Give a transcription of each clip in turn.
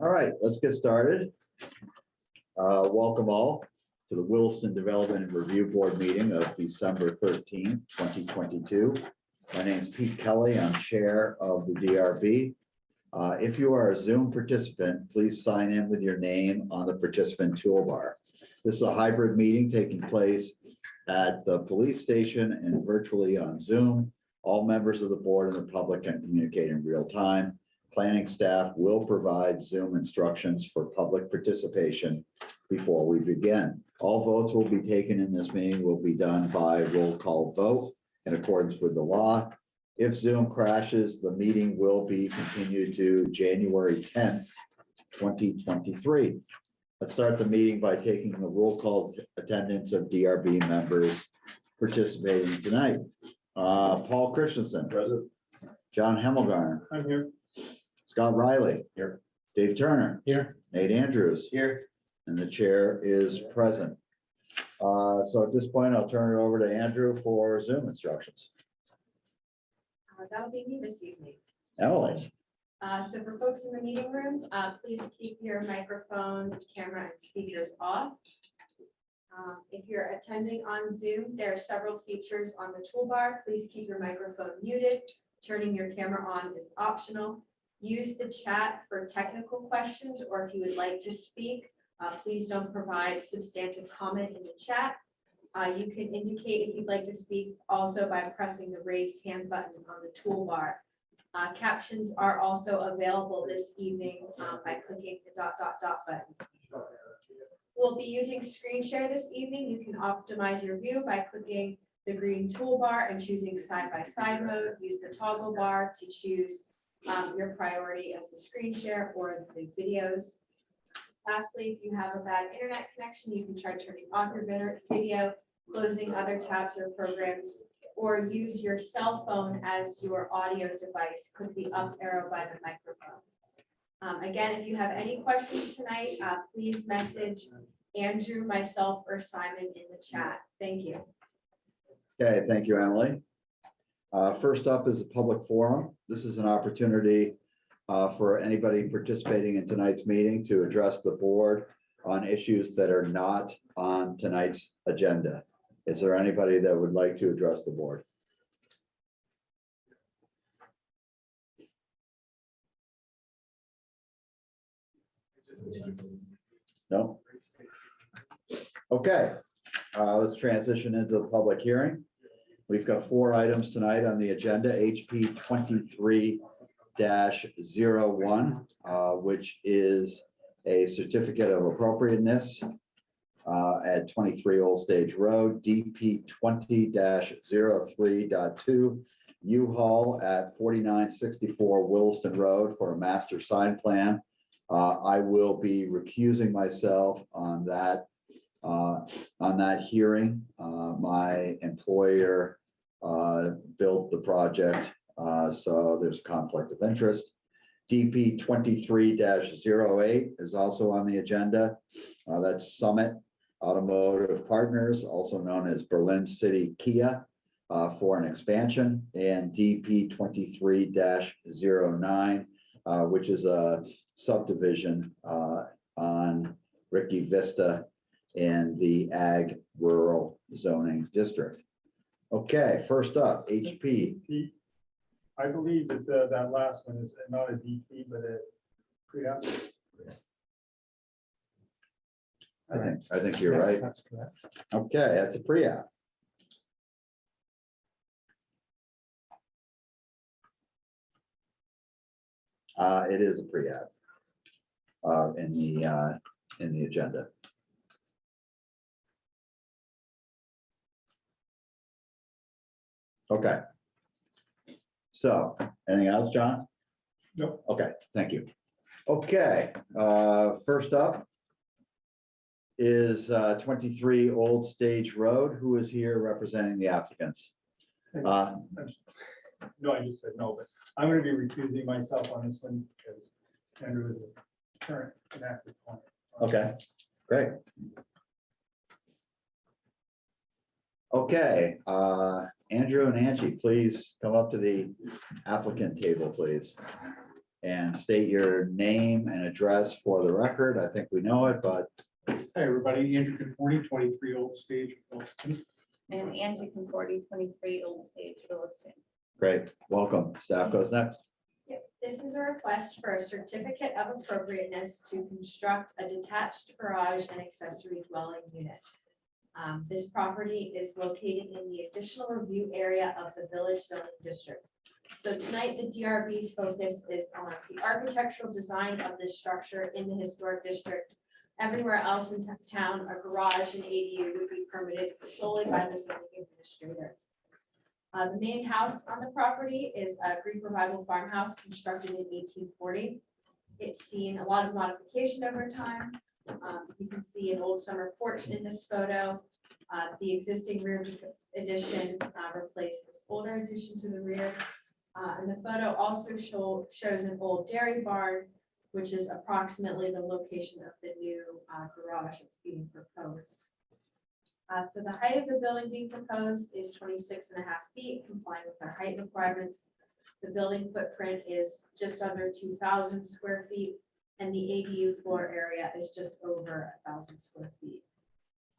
All right, let's get started. Uh, Welcome all to the Williston Development and Review Board meeting of December thirteenth, twenty twenty-two. My name is Pete Kelly. I'm Chair of the DRB. Uh, If you are a Zoom participant, please sign in with your name on the participant toolbar. This is a hybrid meeting taking place at the police station and virtually on Zoom. All members of the board and the public can communicate in real time. Planning staff will provide Zoom instructions for public participation before we begin. All votes will be taken in this meeting will be done by roll call vote in accordance with the law. If Zoom crashes, the meeting will be continued to January tenth, twenty twenty-three. Let's start the meeting by taking the roll call attendance of DRB members participating tonight. Uh, Paul Christensen. Present. John Hemmelgarn. I'm here. Scott Riley. Here. Dave Turner. Here. Nate Andrews. Here. And the chair is present. Uh, so at this point, I'll turn it over to Andrew for Zoom instructions. Uh, That'll be me this evening. Emily, Uh, So for folks in the meeting room, uh, please keep your microphone, camera, and speakers off. Um, If you're attending on Zoom, there are several features on the toolbar. Please keep your microphone muted. Turning your camera on is optional. Use the chat for technical questions, or if you would like to speak, uh, please don't provide substantive comment in the chat. Uh, you can indicate if you'd like to speak also by pressing the raise hand button on the toolbar. Uh, captions are also available this evening, uh, by clicking the dot, dot, dot button. We'll be using screen share this evening. You can optimize your view by clicking the green toolbar and choosing side by side mode. Use the toggle bar to choose, um, your priority as the screen share or the videos. Lastly, if you have a bad internet connection, you can try turning off your video, closing other tabs or programs, or use your cell phone as your audio device. Click the up arrow by the microphone. Um, again, if you have any questions tonight, uh, please message Andrew, myself, or Simon in the chat. Thank you. okay, thank you, Emily. Uh, first up is a public forum. This is an opportunity uh, for anybody participating in tonight's meeting to address the board on issues that are not on tonight's agenda. Is there anybody that would like to address the board? No? Okay, uh, let's transition into the public hearing. We've got four items tonight on the agenda, HP twenty-three one uh, which is a certificate of appropriateness uh, at twenty-three Old Stage Road, DP twenty 32 U-Haul at forty-nine sixty-four Williston Road for a master sign plan. Uh, I will be recusing myself on that, uh, on that hearing. Uh, my employer, uh, built the project, uh, so there's conflict of interest. DP twenty-three 8 is also on the agenda. That's Summit Automotive Partners, also known as Berlin City Kia, uh, for an expansion, and DP twenty-three 9 uh, which is a subdivision uh, on Ricky Vista in the Ag Rural Zoning District. Okay, first up, HP. I believe that the- that last one is not a DP, but a pre-app. I think, I think you're right. That's correct. Okay, that's a pre-app. Uh, it is a pre-app. Uh, in the, uh, in the agenda. Okay. So, anything else, John? Nope. Okay, thank you. Okay, uh, first up is uh, twenty-three Old Stage Road. Who is here representing the applicants? Uh, No, I just said no, but I'm gonna be recusing myself on this one because Andrew is a current inactive client. Okay, great. Okay, uh, Andrew and Angie, please come up to the applicant table, please. and state your name and address for the record. I think we know it, but Hi, everybody. Andrew Conforti, twenty-three Old Stage, Williston. And Angie Conforti, twenty-three Old Stage, Williston. great, welcome. Staff goes next. Yep, This is a request for a certificate of appropriateness to construct a detached garage and accessory dwelling unit. Um, This property is located in the additional review area of the village zoning district. So tonight, the DRB's focus is on the architectural design of this structure in the historic district. Everywhere else in town, a garage and ADU would be permitted solely by the zoning administrator. Uh, the main house on the property is a Greek revival farmhouse constructed in eighteen forty. It's seen a lot of modification over time. Um, you can see an old summer porch in this photo. Uh, the existing rear addition, uh, replaced this older addition to the rear. Uh, and the photo also show, shows an old dairy barn, which is approximately the location of the new, uh, garage that's being proposed. Uh, so the height of the building being proposed is 26 and a half feet, complying with our height requirements. The building footprint is just under two thousand square feet, and the ADU floor area is just over a thousand square feet.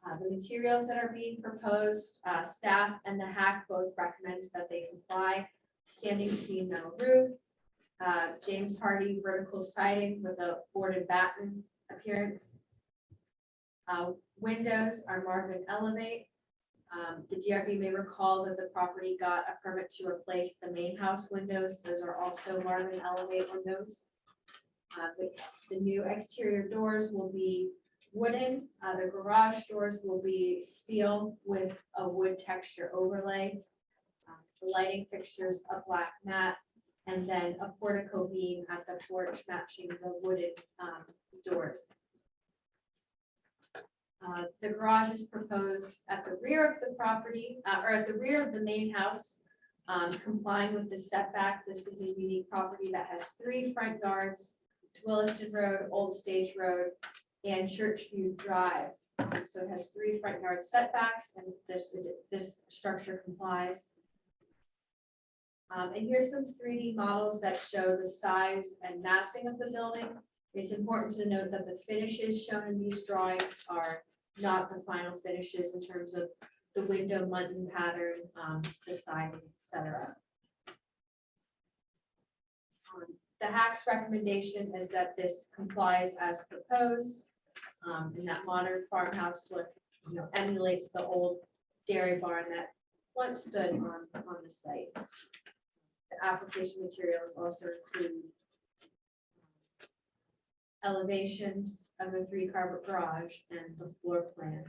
Uh, the materials that are being proposed, uh, staff and the HAC both recommend that they comply. Standing seam metal roof, uh, James Hardie vertical siding with a board and batten appearance. Uh, windows are Marvin Elevate. Um, the DRB may recall that the property got a permit to replace the main house windows. Those are also Marvin Elevate windows. Uh, the, the new exterior doors will be wooden. Uh, the garage doors will be steel with a wood texture overlay. Um, The lighting fixtures, a black mat, and then a portico beam at the porch matching the wooden, um, doors. Uh, The garage is proposed at the rear of the property, uh, or at the rear of the main house, um, complying with the setback. This is a unique property that has three front yards, Williston Road, Old Stage Road, and Churchview Drive. So it has three front yard setbacks, and this, this structure complies. Um, And here's some three D models that show the size and massing of the building. It's important to note that the finishes shown in these drawings are not the final finishes in terms of the window muntin pattern, um, the siding, et cetera. Um, The HAC's recommendation is that this complies as proposed, um, and that modern farmhouse look, you know, emulates the old dairy barn that once stood on, on the site. The application materials also include elevations of the three car garage and the floor plan.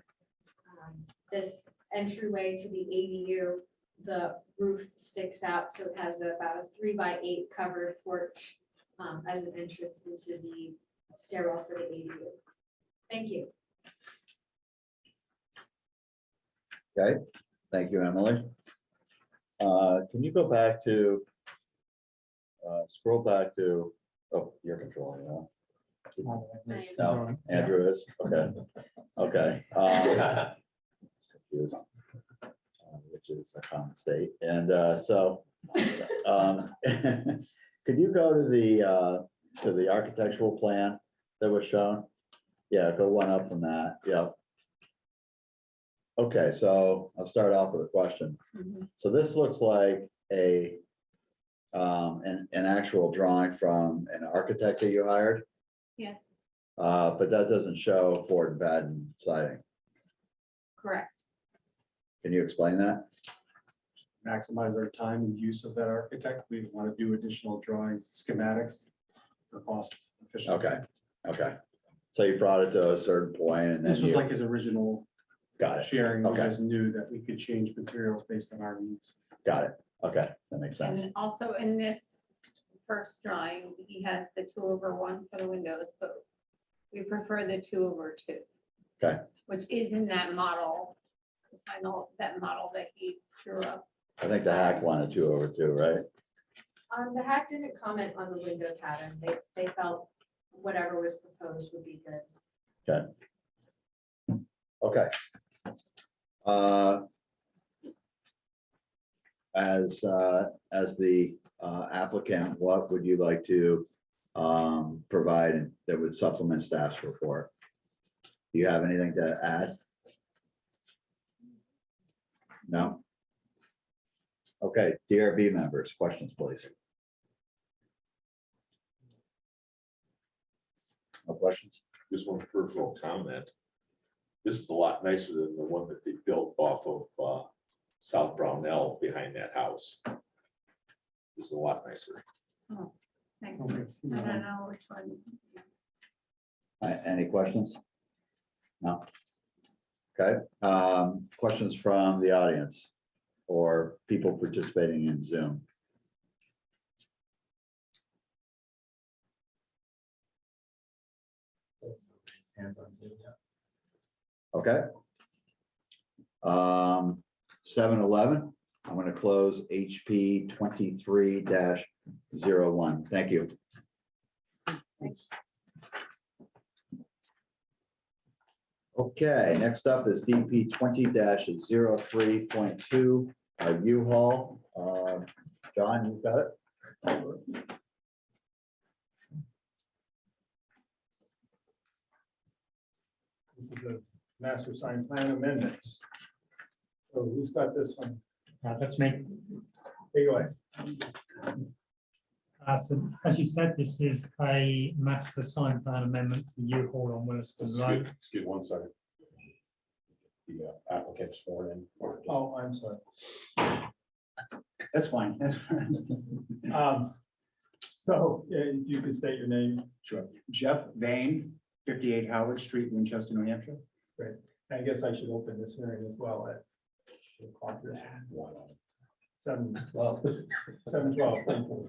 Um, This entryway to the ADU, the roof sticks out, so it has about a three by eight covered porch um, as an entrance into the stairwell for the ADU. Thank you. Okay, thank you, Emily. Uh, Can you go back to, uh, scroll back to, oh, you're controlling, that. No, Andrew is, okay, okay. um, confused, Which is a common state, and uh, so. um, Could you go to the, uh, to the architectural plan that was shown? Yeah, go one up from that, Yep. Okay, so I'll start off with a question. So this looks like a, um, an, an actual drawing from an architect that you hired? Yeah. Uh, but that doesn't show board and batten siding. Correct. Can you explain that? Maximize our time and use of that architect. We want to do additional drawings, schematics for cost efficiency. Okay, okay. So you brought it to a certain point and then This was you, like his original got it, sharing. We Okay. just knew that we could change materials based on our needs. got it. Okay, that makes sense. And also in this first drawing, he has the two over one for the windows, but we prefer the two over two. Okay. Which is in that model, I know that model that he drew up. I think the HAC wanted two over two, right? Um, the HAC didn't comment on the window pattern. They, they felt whatever was proposed would be good. Okay. Uh, As, uh, as the uh, applicant, what would you like to um, provide that would supplement staff's report. Do you have anything to add? No? Okay, DRB members, questions, please. No questions? just one peripheral comment. This is a lot nicer than the one that they built off of uh, South Brownell behind that house. This is a lot nicer. Oh, Thanks. I don't know which one. Any questions? No? Okay, um, questions from the audience or people participating in Zoom? Okay. Um, seven eleven, I'm gonna close HP twenty-three one Thank you. Thanks. Okay, next up is DP twenty 3.2 uh, U-Haul. Uh, John, you've got it? This is a master sign plan amendment. So who's got this one? Uh, That's me. Take it away. Uh, So as you said, this is a master sign plan amendment for U-Haul on Williston Road. Excuse one second. The uh, applicant sworn in. or just- Oh, I'm sorry. That's fine. That's fine. Um, So uh, you can state your name. Sure. Jeff Vane, fifty-eight Howard Street, Winchester, New Hampshire. I guess I should open this hearing as well at should have clocked this. Seven, Well, seven twelve. thank you.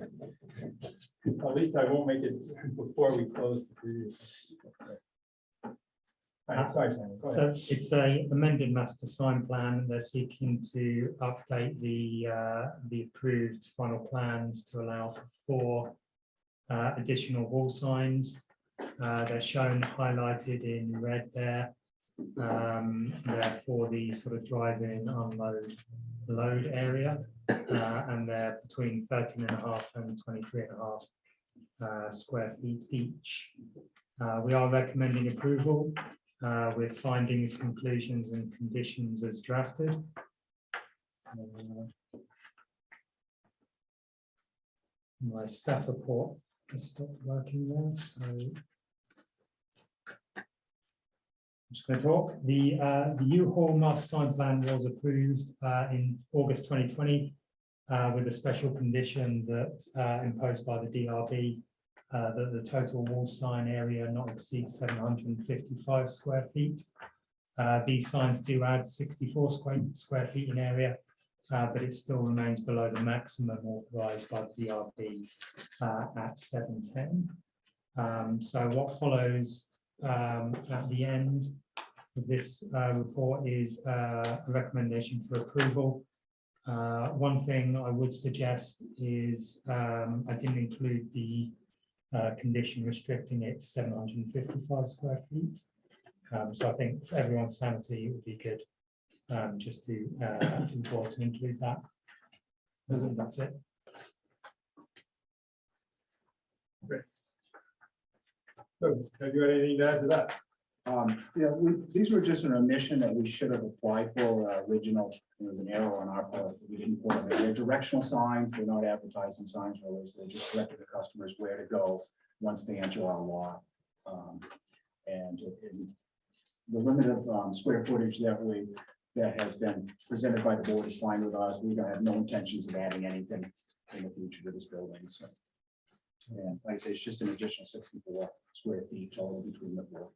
At least I won't make it before we close the previous. All right, sorry, Sam, go So ahead. it's a amended master sign plan. They're seeking to update the, uh, the approved final plans to allow for four uh, additional wall signs. Uh, They're shown highlighted in red there. Um, They're for the sort of drive-in unload load area. Uh, And they're between 13 and a half and 23 and a half uh, square feet each. Uh, We are recommending approval uh, with findings, conclusions and conditions as drafted. Uh, My staff report has stopped working there, so. I'm just going to talk. The, uh, the U-Haul master sign plan was approved, uh, in August twenty twenty. Uh, with a special condition that, uh, imposed by the DRB uh, that the total wall sign area not exceed seven hundred and fifty-five square feet. Uh, These signs do add sixty-four square, square feet in area, but it still remains below the maximum authorized by the DRB at seven ten. Um, So what follows um, at the end of this uh, report is uh, a recommendation for approval. Uh, One thing I would suggest is um, I didn't include the uh, condition restricting it to seven hundred and fifty-five square feet. Um, so I think for everyone's sanity, it would be good um, just to, uh, for the board to include that. That's it. So have you got anything to add to that? Um, yeah, we, these were just an omission that we should have applied for, uh, original, there was an error on our part, we didn't put them, they're directional signs, they're not advertising signs really, so they just directed the customers where to go once they enter our lot. Um, And the limit of, um, square footage that we, that has been presented by the board is fine with us, we don't have no intentions of adding anything in the future to this building, so. And like I say, it's just an additional sixty-four square feet total between the four.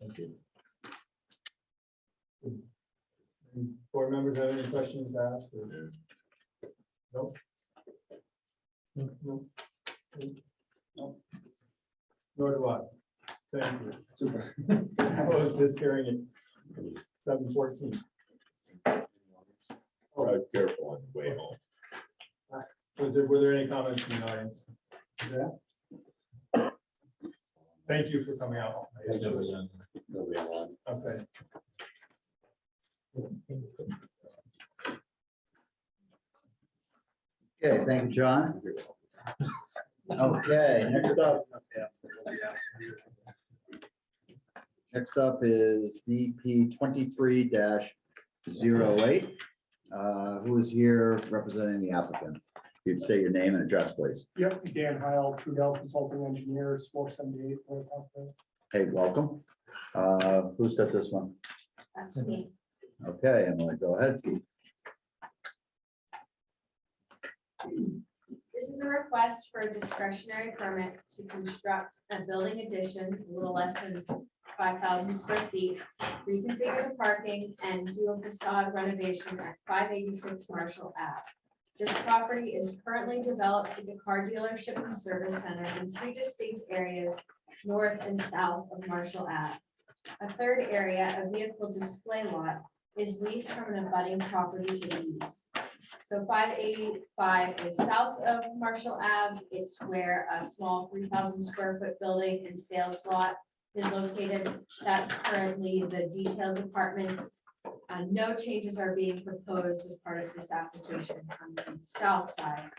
thank you. Any Board members have any questions to ask? or- Nope. Nope. Nope. Nor do I. Thank you. Super. Close this hearing at seven fourteen. Uh, Careful on the way home. Was there, were there any comments from the audience? Yeah. Thank you for coming out. Okay. Okay, thank you, John. Okay, next up, next up is DP twenty-three 8 Uh, Who is here representing the applicant? You'd state your name and address, please. Yep, Dan Heil, Trudell Consulting Engineers, four seventy-eight. Hey, welcome. Uh, Who's got this one? That's me. Okay, Emily, go ahead. This is a request for a discretionary permit to construct a building addition, a little less than five thousand square feet, reconfigure the parking and do a facade renovation at five eighty-six Marshall Ave. This property is currently developed with a car dealership and service center in two distinct areas, north and south of Marshall Ave. A third area, a vehicle display lot, is leased from an abutting property to the east. So five eighty-five is south of Marshall Ave. It's where a small three thousand square foot building and sales lot is located. That's currently the detail department. Uh, no changes are being proposed as part of this application on the south side.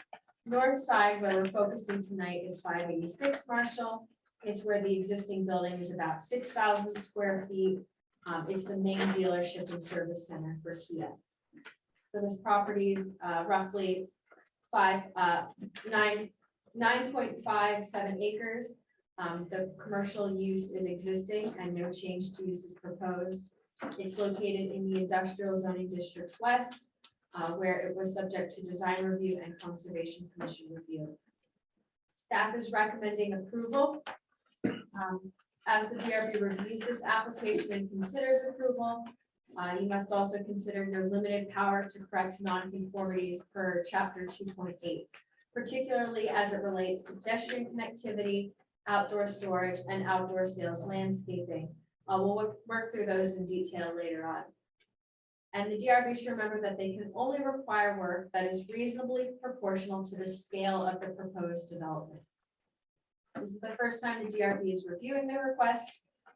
North side, where we're focusing tonight, is five eighty-six Marshall. It's where the existing building is about six thousand square feet. Um, it's the main dealership and service center for Kia. So this property is uh, roughly five, uh, nine, nine point five seven acres. Um, the commercial use is existing and no change to use is proposed. It's located in the industrial zoning district west, uh, where it was subject to design review and conservation commission review. Staff is recommending approval. Um, as the DRB reviews this application and considers approval, uh, you must also consider your limited power to correct nonconformities per chapter two point eight, particularly as it relates to pedestrian connectivity, outdoor storage, and outdoor sales landscaping. Uh, we'll work, work through those in detail later on. And the DRB should remember that they can only require work that is reasonably proportional to the scale of the proposed development. This is the first time the DRB is reviewing the request.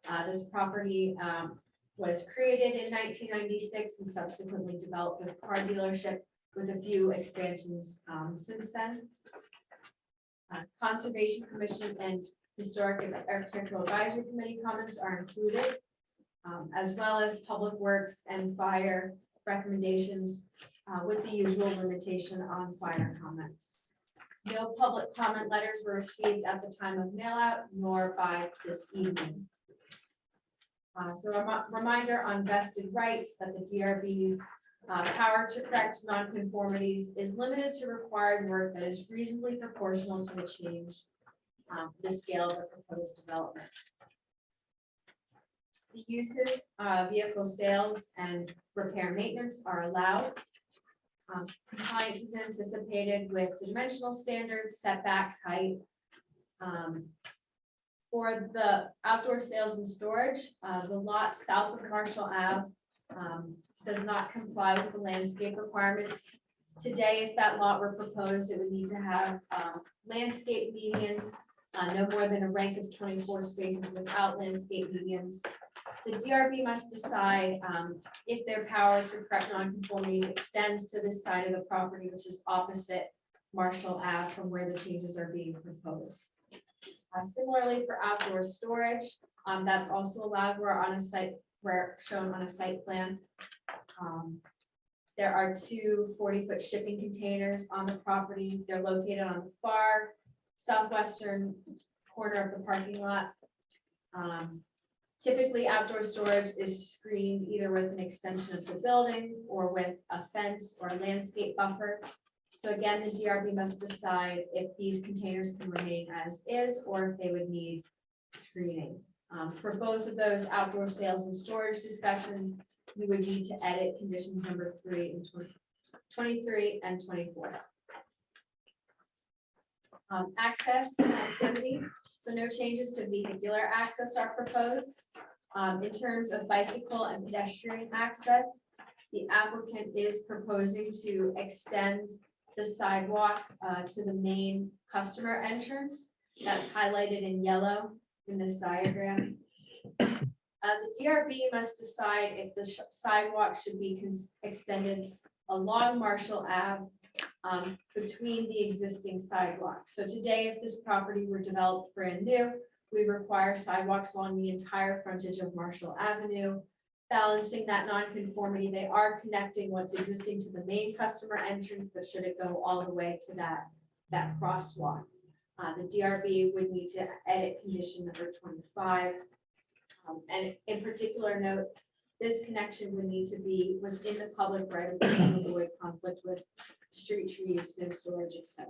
Uh, this property, um, was created in nineteen ninety-six and subsequently developed with car dealership with a few expansions um, since then. Uh, Conservation Commission and Historic and Architectural Advisory Committee comments are included, um, as well as Public Works and Fire recommendations uh, with the usual limitation on fire comments. No public comment letters were received at the time of mail out nor by this evening. Uh, so a reminder on vested rights that the DRB's uh, power to correct nonconformities is limited to required work that is reasonably proportional to the change, um, the scale of the proposed development. The uses, uh, vehicle sales and repair maintenance are allowed. Um, Compliance is anticipated with dimensional standards, setbacks, height. Um, for the outdoor sales and storage, uh, the lot south of Marshall Ave, um, does not comply with the landscape requirements. Today, if that lot were proposed, it would need to have, um, landscape medians, uh, no more than a rank of twenty-four spaces without landscape medians. The DRB must decide, um, if their power to correct nonconformities extends to this side of the property, which is opposite Marshall Ave from where the changes are being proposed. Uh, Similarly for outdoor storage, um, that's also allowed, we're on a site, where shown on a site plan. Um, There are two 40 foot shipping containers on the property. They're located on the far southwestern corner of the parking lot. Um, Typically, outdoor storage is screened either with an extension of the building or with a fence or a landscape buffer. So again, the DRB must decide if these containers can remain as is, or if they would need screening. Um, for both of those outdoor sales and storage discussions, we would need to edit conditions number three and 20 23 and twenty-four. Um, access and activity, so no changes to vehicular access are proposed. Um, in terms of bicycle and pedestrian access, the applicant is proposing to extend the sidewalk uh, to the main customer entrance. That's highlighted in yellow in this diagram. Uh, the DRB must decide if the sidewalk should be extended along Marshall Ave um, between the existing sidewalks. So today, if this property were developed brand new, we require sidewalks along the entire frontage of Marshall Avenue. Balancing that nonconformity, they are connecting what's existing to the main customer entrance, but should it go all the way to that, that crosswalk? Uh, the DRB would need to edit condition number twenty-five. Um, and in particular note, this connection would need to be within the public right of way conflict with street trees, snow storage, etc.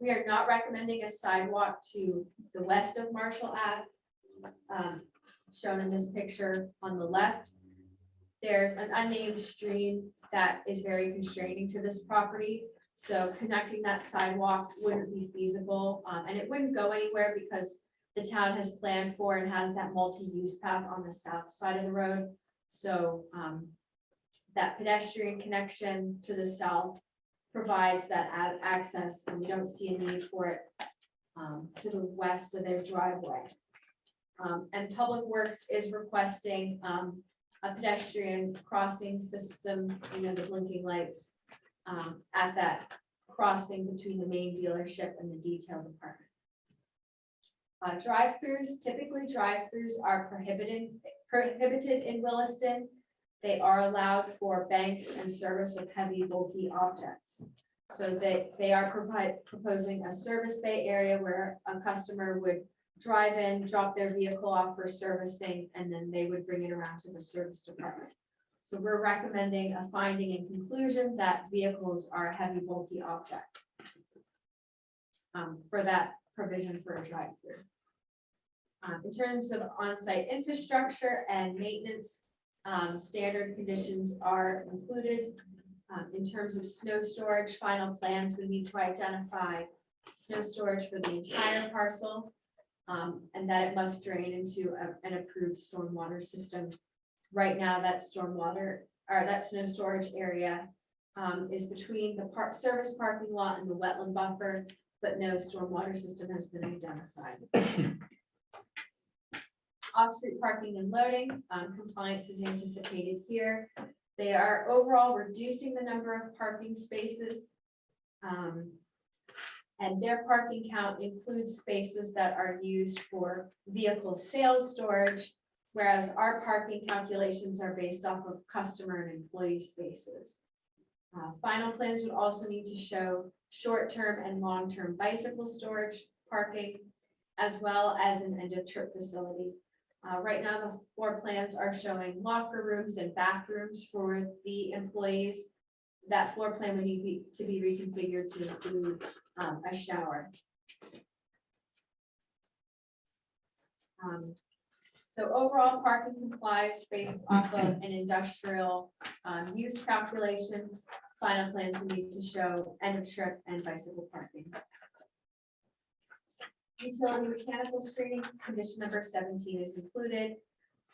We are not recommending a sidewalk to the west of Marshall Ave. um, Shown in this picture on the left. There's an unnamed stream that is very constraining to this property. So connecting that sidewalk wouldn't be feasible, um, and it wouldn't go anywhere because the town has planned for and has that multi-use path on the south side of the road. So, um, that pedestrian connection to the south provides that access, and we don't see a need for it um, to the west of their driveway. Um, and Public Works is requesting, um, a pedestrian crossing system, you know, the blinking lights um, at that crossing between the main dealership and the detail department. Uh, drive-throughs, typically drive-throughs are prohibited, prohibited in Williston. They are allowed for banks and service of heavy bulky objects. So they, they are proposing a service bay area where a customer would drive in, drop their vehicle off for servicing, and then they would bring it around to the service department. So we're recommending a finding and conclusion that vehicles are a heavy bulky object. um, for that provision for a drive-through. Um, in terms of on-site infrastructure and maintenance, um, standard conditions are included. Um, in terms of snow storage, final plans, we need to identify snow storage for the entire parcel. um, and that it must drain into a- an approved stormwater system. Right now, that stormwater, or that snow storage area um, is between the park, service parking lot and the wetland buffer, but no stormwater system has been identified. Off-street parking and loading, um, compliance is anticipated here. They are overall reducing the number of parking spaces. Um, and their parking count includes spaces that are used for vehicle sales storage, whereas our parking calculations are based off of customer and employee spaces. Uh, final plans would also need to show short-term and long-term bicycle storage parking, as well as an end-of-trip facility. Uh, right now, the floor plans are showing locker rooms and bathrooms for the employees. That floor plan would need to be reconfigured to include, um, a shower. Um, so overall parking complies based off of an industrial, um, use calculation. Final plans will need to show end of trip and bicycle parking. Utility mechanical screening, condition number seventeen is included.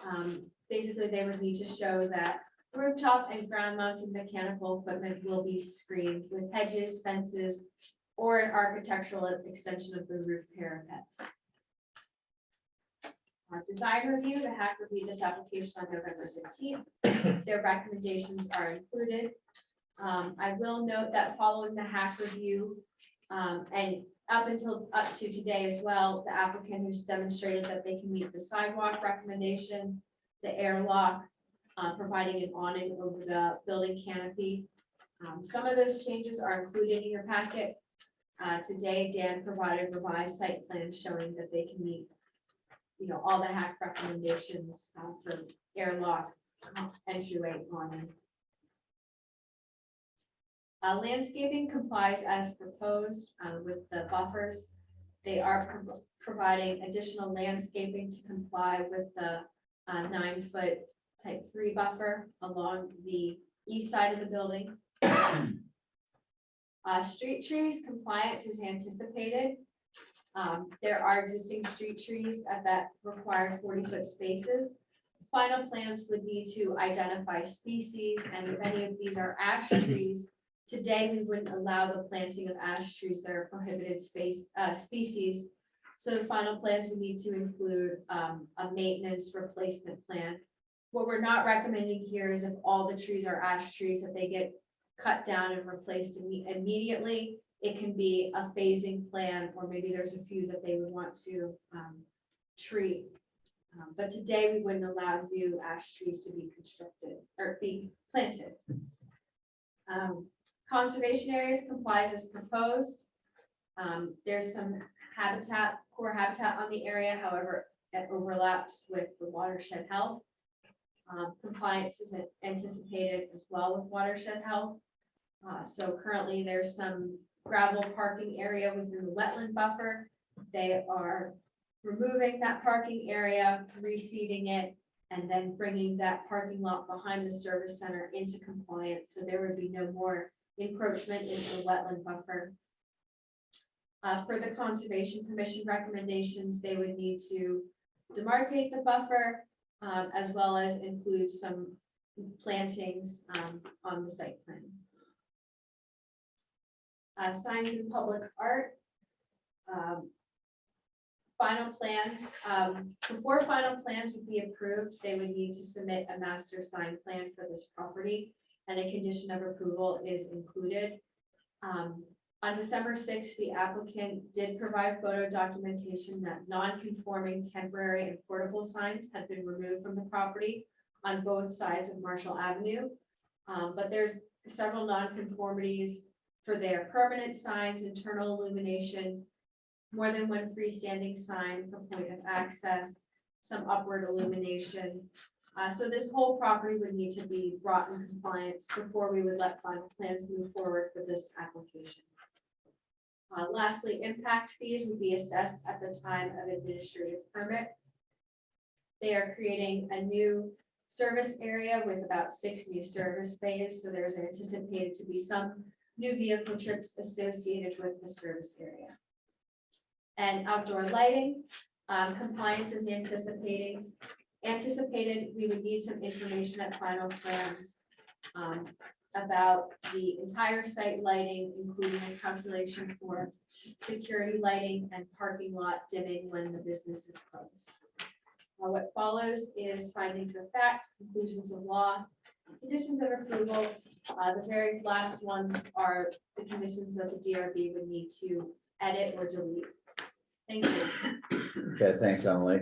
Um, basically, they would need to show that rooftop and ground mounted mechanical equipment will be screened with hedges, fences, or an architectural extension of the roof parapet. Uh, design review, the HAC reviewed this application on November fifteenth. Their recommendations are included. Um, I will note that following the HAC review, um, and up until, up to today as well, the applicant has demonstrated that they can meet the sidewalk recommendation, the airlock, uh, providing an awning over the building canopy. Um, some of those changes are included in your packet. Uh, today, Dan provided revised site plans showing that they can meet, you know, all the HAC recommendations, uh, for airlock, uh, entryway awning. Uh, landscaping complies as proposed, uh, with the buffers. They are pro- providing additional landscaping to comply with the, uh, nine-foot type three buffer along the east side of the building. Uh, street trees compliance is anticipated. Um, there are existing street trees at that required forty-foot spaces. Final plans would need to identify species, and if any of these are ash trees, Today, we wouldn't allow the planting of ash trees that are prohibited space, uh, species. So the final plans would need to include, um, a maintenance replacement plan. What we're not recommending here is if all the trees are ash trees, that they get cut down and replaced imme- immediately. It can be a phasing plan, or maybe there's a few that they would want to um, treat. Um, But today, we wouldn't allow new ash trees to be constructed or be planted. Um, Conservation areas complies as proposed. Um, There's some habitat, core habitat on the area, however, that overlaps with the watershed health. Um, Compliance is anticipated as well with watershed health. Uh, So currently, there's some gravel parking area within the wetland buffer. They are removing that parking area, reseeding it, and then bringing that parking lot behind the service center into compliance, so there would be no more encroachment into the wetland buffer. Uh, for the Conservation Commission recommendations, they would need to demarcate the buffer, um, as well as include some plantings, um, on the site plan. Uh, signs and public art. Um, Final plans, um, before final plans would be approved, they would need to submit a master sign plan for this property. And a condition of approval is included. Um, on December sixth, the applicant did provide photo documentation that non-conforming temporary and portable signs had been removed from the property on both sides of Marshall Avenue. Um, but there's several nonconformities for their permanent signs, internal illumination, more than one freestanding sign for point of access, some upward illumination. Uh, so this whole property would need to be brought in compliance before we would let final plans move forward for this application. Uh, lastly, impact fees would be assessed at the time of administrative permit. They are creating a new service area with about six new service bays, so there's anticipated to be some new vehicle trips associated with the service area. And outdoor lighting, um, compliance is anticipating, anticipated, we would need some information at final plans. um, about the entire site lighting, including a calculation for security lighting and parking lot dimming when the business is closed. Uh, what follows is findings of fact, conclusions of law, conditions of approval. Uh, the very last ones are the conditions that the DRB would need to edit or delete. Thank you. Okay, thanks, Emily.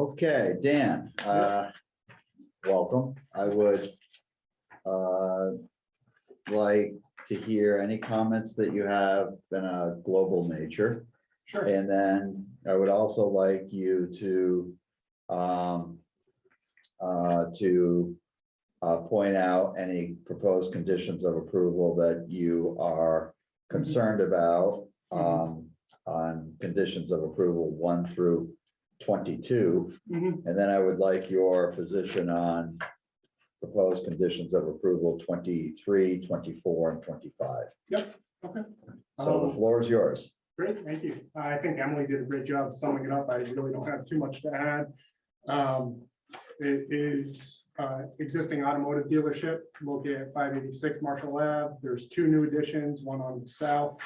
Okay, Dan, uh, welcome. I would uh, like to hear any comments that you have in a global nature. Sure. And then I would also like you to um, uh, to uh, point out any proposed conditions of approval that you are concerned about um, on conditions of approval one through twenty-two. Mhm. And then I would like your position on proposed conditions of approval 23, 24, and twenty-five. Yep. Okay. So the Um, floor is yours. Great, thank you. I think Emily did a great job summing it up. I really don't have too much to add. Um, It is uh, existing automotive dealership located at five eighty-six Marshall Ave. There's two new additions, one on the south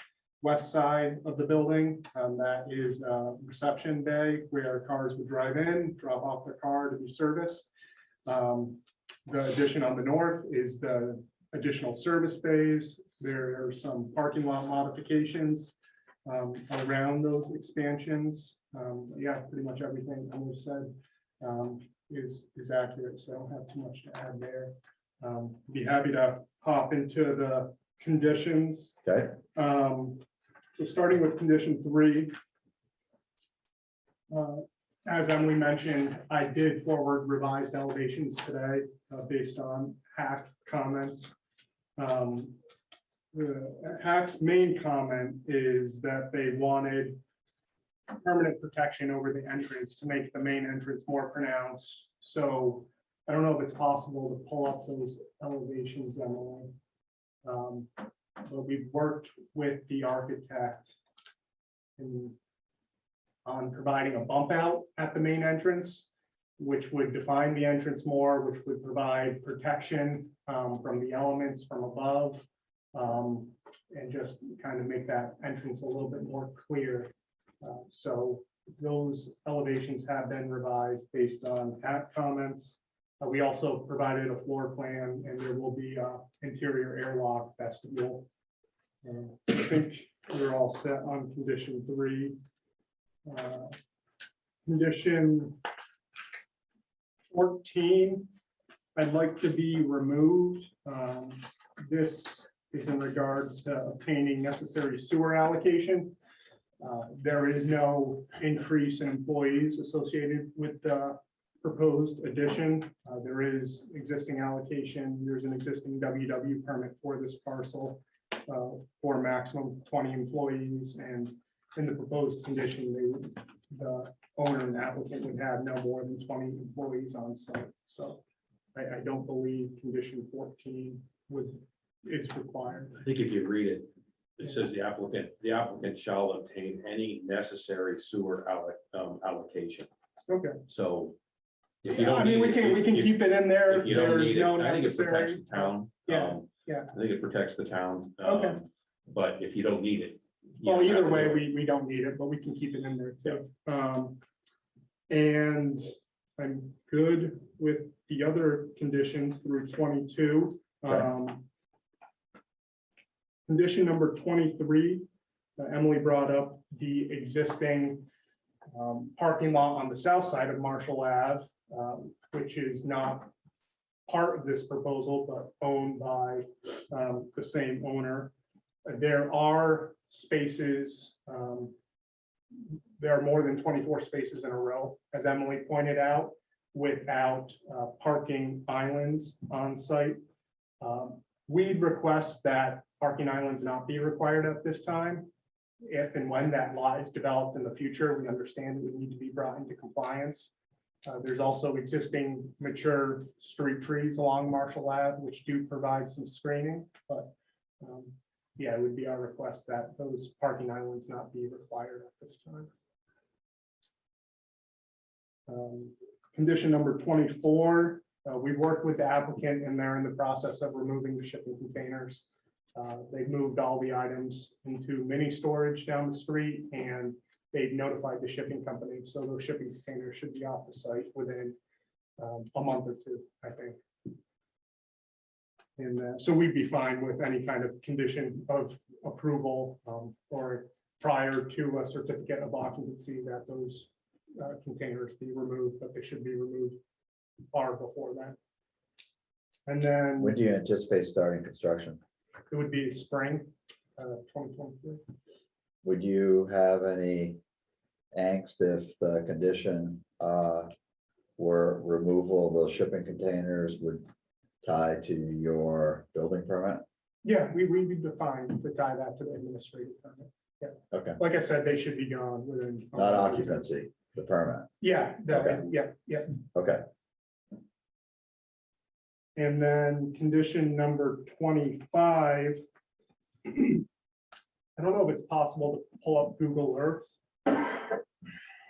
west side of the building. Um, That is a reception bay where cars would drive in, drop off their car to be serviced. Um, The addition on the north is the additional service bays. There are some parking lot modifications um, around those expansions. Um, yeah, pretty much everything Emily said, um, is, is accurate, so I don't have too much to add there. Um, be happy to hop into the conditions. Okay, Um, so starting with condition three. uh, As Emily mentioned, I did forward revised elevations today, uh, based on HAC comments. Um, HAC's main comment is that they wanted permanent protection over the entrance to make the main entrance more pronounced. So I don't know if it's possible to pull up those elevations, Emily. Um, But we've worked with the architect in on providing a bump out at the main entrance, which would define the entrance more, which would provide protection um, from the elements from above. um, and just kind of make that entrance a little bit more clear. Uh, So those elevations have been revised based on at comments. Uh, we also provided a floor plan and there will be a interior airlock vestibule. Uh, I think we're all set on condition three. Uh, Condition fourteen, I'd like to be removed. Um, This is in regards to obtaining necessary sewer allocation. Uh, There is no increase in employees associated with the proposed addition. Uh, There is existing allocation. There's an existing WW permit for this parcel uh, for maximum twenty employees and in the proposed condition, they would, the owner and applicant would have no more than twenty employees on site. So I, I don't believe condition fourteen would, is required. I think if you read it, it says the applicant, the applicant shall obtain any necessary sewer alloc- um, allocation. Okay. So. If you don't I mean, we can, we can if- keep it in there. If you don't There's need it, I think it protects necessary. the town. Yeah, um, yeah. I think it protects the town. Okay. um, But if you don't need it. you Well, don't have either to way, do it. we, we don't need it, but we can keep it in there too. Um, and I'm good with the other conditions through twenty-two. Okay. Um, Condition number twenty-three, uh, Emily brought up the existing um, parking lot on the south side of Marshall Ave, um, which is not part of this proposal, but owned by um, the same owner. There are spaces, um, there are more than twenty-four spaces in a row, as Emily pointed out, without uh, parking islands on site. Um, We'd request that parking islands not be required at this time. If and when that lot is developed in the future, we understand it would need to be brought into compliance. Uh, There's also existing mature street trees along Marshall Ave, which do provide some screening, but um, yeah, it would be our request that those parking islands not be required at this time. Um, Condition number twenty-four, uh, we worked with the applicant and they're in the process of removing the shipping containers. Uh, They've moved all the items into mini storage down the street and they've notified the shipping company. So those shipping containers should be off the site within um, a month or two, I think. And uh, so we'd be fine with any kind of condition of approval um, or prior to a certificate of occupancy that those uh, containers be removed, but they should be removed far before that. And then When do you anticipate starting construction? it would be spring uh, twenty twenty-three. Would you have any angst if the condition uh, were removal of those shipping containers would tie to your building permit? Yeah, we, we would define to tie that to the administrative permit. Okay, Like I said, they should be gone within. not occupancy, the permit. Yeah, Okay. yeah, yeah. Okay, And then condition number twenty-five. I don't know if it's possible to pull up Google Earth.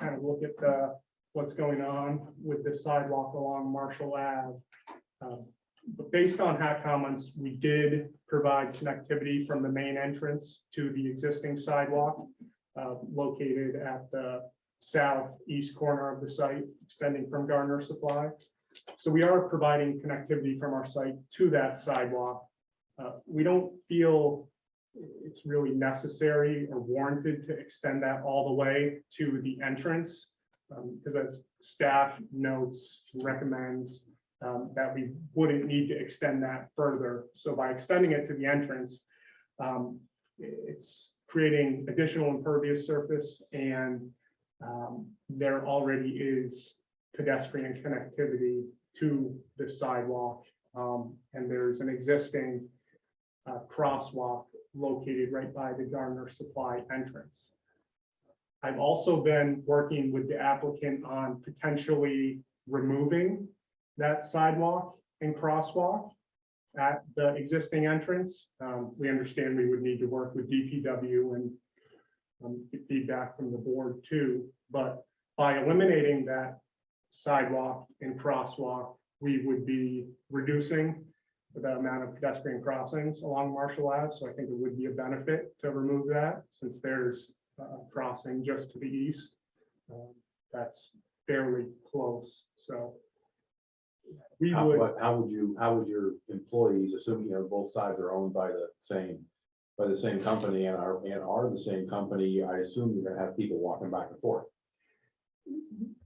Kind of look at the, what's going on with the sidewalk along Marshall Ave. Um, But based on HAC comments, we did provide connectivity from the main entrance to the existing sidewalk. uh, Located at the southeast corner of the site, extending from Gardner Supply. So we are providing connectivity from our site to that sidewalk. Uh, We don't feel it's really necessary or warranted to extend that all the way to the entrance. Because as staff notes, recommends um, that we wouldn't need to extend that further. So by extending it to the entrance, um, it's creating additional impervious surface and um, there already is pedestrian connectivity to the sidewalk. Um, and there's an existing uh, crosswalk located right by the Gardner Supply entrance. I've also been working with the applicant on potentially removing that sidewalk and crosswalk at the existing entrance. Um, we understand we would need to work with DPW and um, get feedback from the board too, but by eliminating that sidewalk and crosswalk, we would be reducing the amount of pedestrian crossings along Marshall Ave, so I think it would be a benefit to remove that, since there's a crossing just to the east. um, That's fairly close, so We How, would, how would you, how would your employees, assuming, you know, both sides are owned by the same, by the same company and are, and are the same company, I assume you're gonna have people walking back and forth.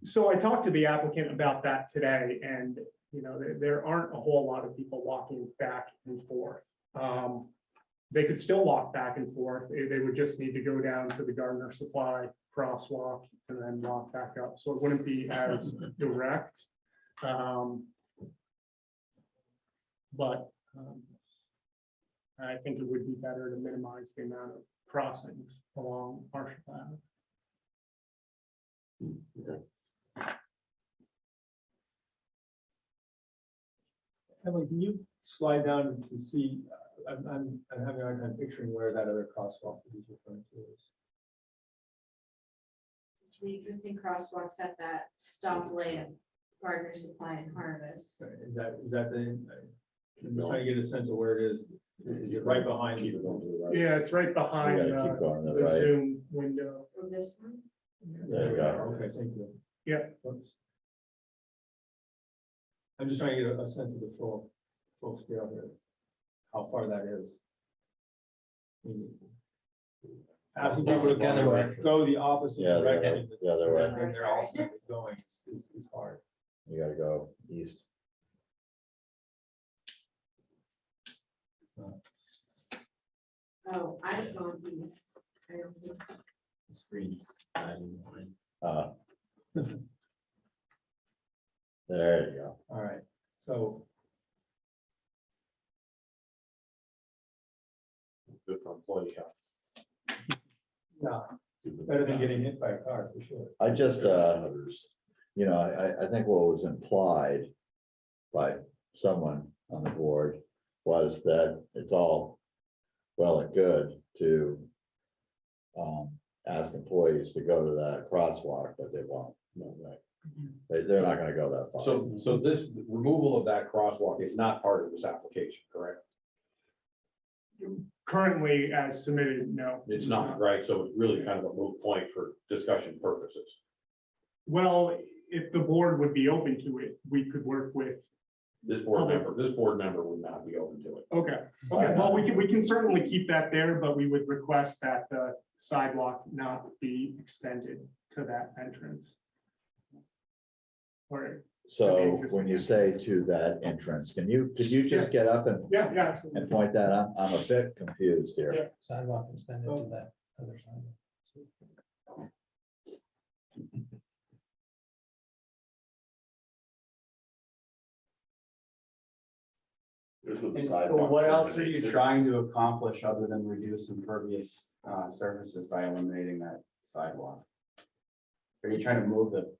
so I talked to the applicant about that today and, you know, there, there aren't a whole lot of people walking back and forth. Um, They could still walk back and forth. They, they would just need to go down to the Gardner Supply crosswalk and then walk back up. So it wouldn't be as direct. Um, But um, I think it would be better to minimize the amount of crossings along Marshall Ave. Emily, can you slide down to see, uh, I'm, I'm, I'm having a hard time picturing where that other crosswalk is referring to is. It's the existing crosswalks at that stoplight at Gardner Supply and Harvest. Is that, is that the, I'm just trying to get a sense of where it is. Is it right behind Keep it you? going to the right. Yeah, it's right You behind gotta uh, keep going to the the right. Zoom window. From this one? There we go. Okay, thank you. Yeah. Oops. I'm just trying to get a, a sense of the full, full scale here, how far that is. Asking people to kind of go the opposite Yeah, the other- direction. the other way. than They're ultimately going is, is- is hard. You gotta go east. It's not- Oh, I've gone east. I don't think- the Screens. I'm- I'm- Uh, There you go. All right, so Good for employee health. Yeah, better than getting hit by a car, for sure. I just, uh, you know, I, I think what was implied by someone on the board was that it's all well and good to um, ask employees to go to that crosswalk, but they won't. No, right. They, they're not gonna go that far. So, so this removal of that crosswalk is not part of this application, correct? Currently, as submitted, no. It's not, right? So it's really kind of a moot point for discussion purposes. Well, if the board would be open to it, we could work with, This board member, this board member would not be open to it. okay, okay, well, we can, we can certainly keep that there, but we would request that the sidewalk not be extended to that entrance. Or, So when you say to that entrance, can you, could you just get up and, yeah, yeah, absolutely. and point that? I'm, I'm a bit confused here. sidewalk extended to that other side. Here's where And sidewalk What else are you trying to accomplish other than reduce impervious uh, surfaces by eliminating that sidewalk? Are you trying to move the?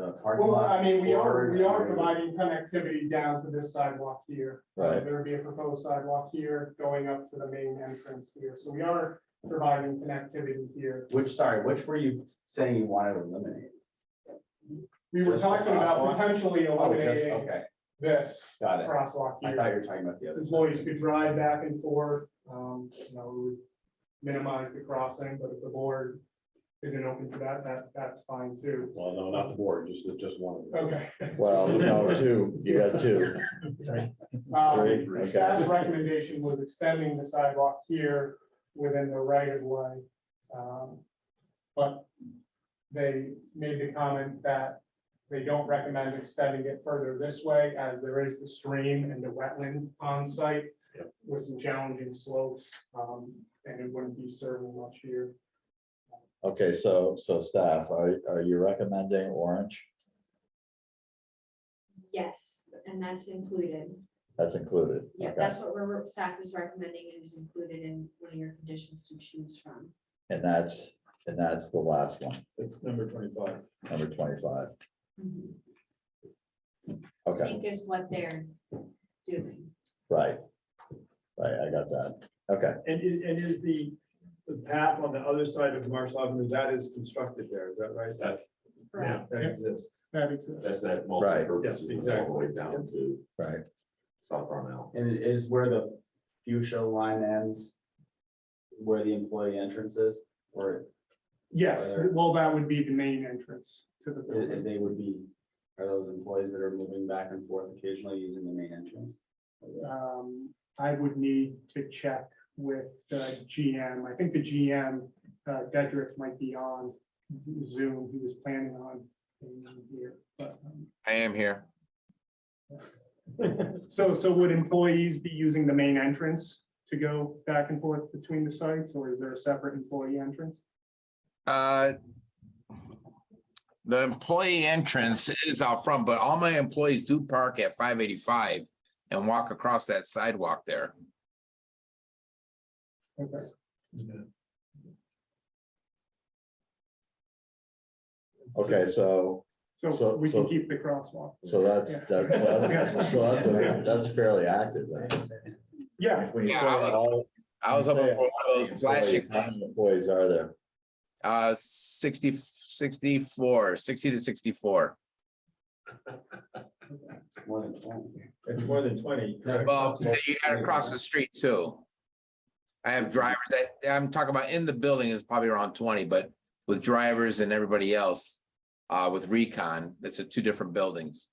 The parking Well, lot? I mean, we are, forward we are or- providing connectivity down to this sidewalk here. Right. There would be a proposed sidewalk here going up to the main entrance here, so we are providing connectivity here. Which, sorry, which were you saying you wanted to eliminate? We were Just the talking about crosswalk? potentially Oh, just, eliminating okay, this got it. crosswalk I here. thought you were talking about the other. Employees could drive back and forth, um, you know, we would minimize the crossing, but if the board isn't open to that, that, that's fine too. Well, no, not the board, just, just one of them. Okay. Well, no, two, you got two. Um, Three, okay. Staff's recommendation was extending the sidewalk here within the right of way. Um, But they made the comment that they don't recommend extending it further this way as there is the stream and the wetland on site with some challenging slopes, um, and it wouldn't be serving much here. Okay, so, so staff, are, are you recommending orange? Yes, and that's included. That's included. Yeah, Okay. that's what we're, staff is recommending and is included in one of your conditions to choose from. And that's, and that's the last one, It's number twenty-five. number twenty-five. Mm-hmm. I Okay, think is what they're doing. right. Right, I got that. Okay, And is, and is the, the path on the other side of Marshall Avenue, that is constructed there, is that right? That- Correct. That exists. That exists. That's that Right. multi-purpose, Yes, it's all the way down to right. South Brownell. And it is where the fuchsia line ends? Where the employee entrance is, or Yes, Are there- well, that would be the main entrance to the i- building. they would be Are those employees that are moving back and forth occasionally using the main entrance? Um, I would need to check with the GM. I think the GM, uh, Dedrick might be on Zoom. He was planning on being on here, but, um, I am here. so, so would employees be using the main entrance to go back and forth between the sites, or is there a separate employee entrance? Uh, The employee entrance is out front, but all my employees do park at five eighty-five and walk across that sidewalk there. Okay. Okay, so, So So- we can so- keep the crosswalk. so that's, Yeah. that's, so that's, so that's, a- that's fairly active then. Yeah, When you Yeah, say I was- all- I was when up you for one of those flashing, employees, How many employees are there? uh, 60 64, 60 to sixty-four. More than twenty. It's more than twenty. correct? Well, you got across the street too. I have drivers that, I'm talking about in the building is probably around twenty, but with drivers and everybody else. Uh, with recon, this is two different buildings.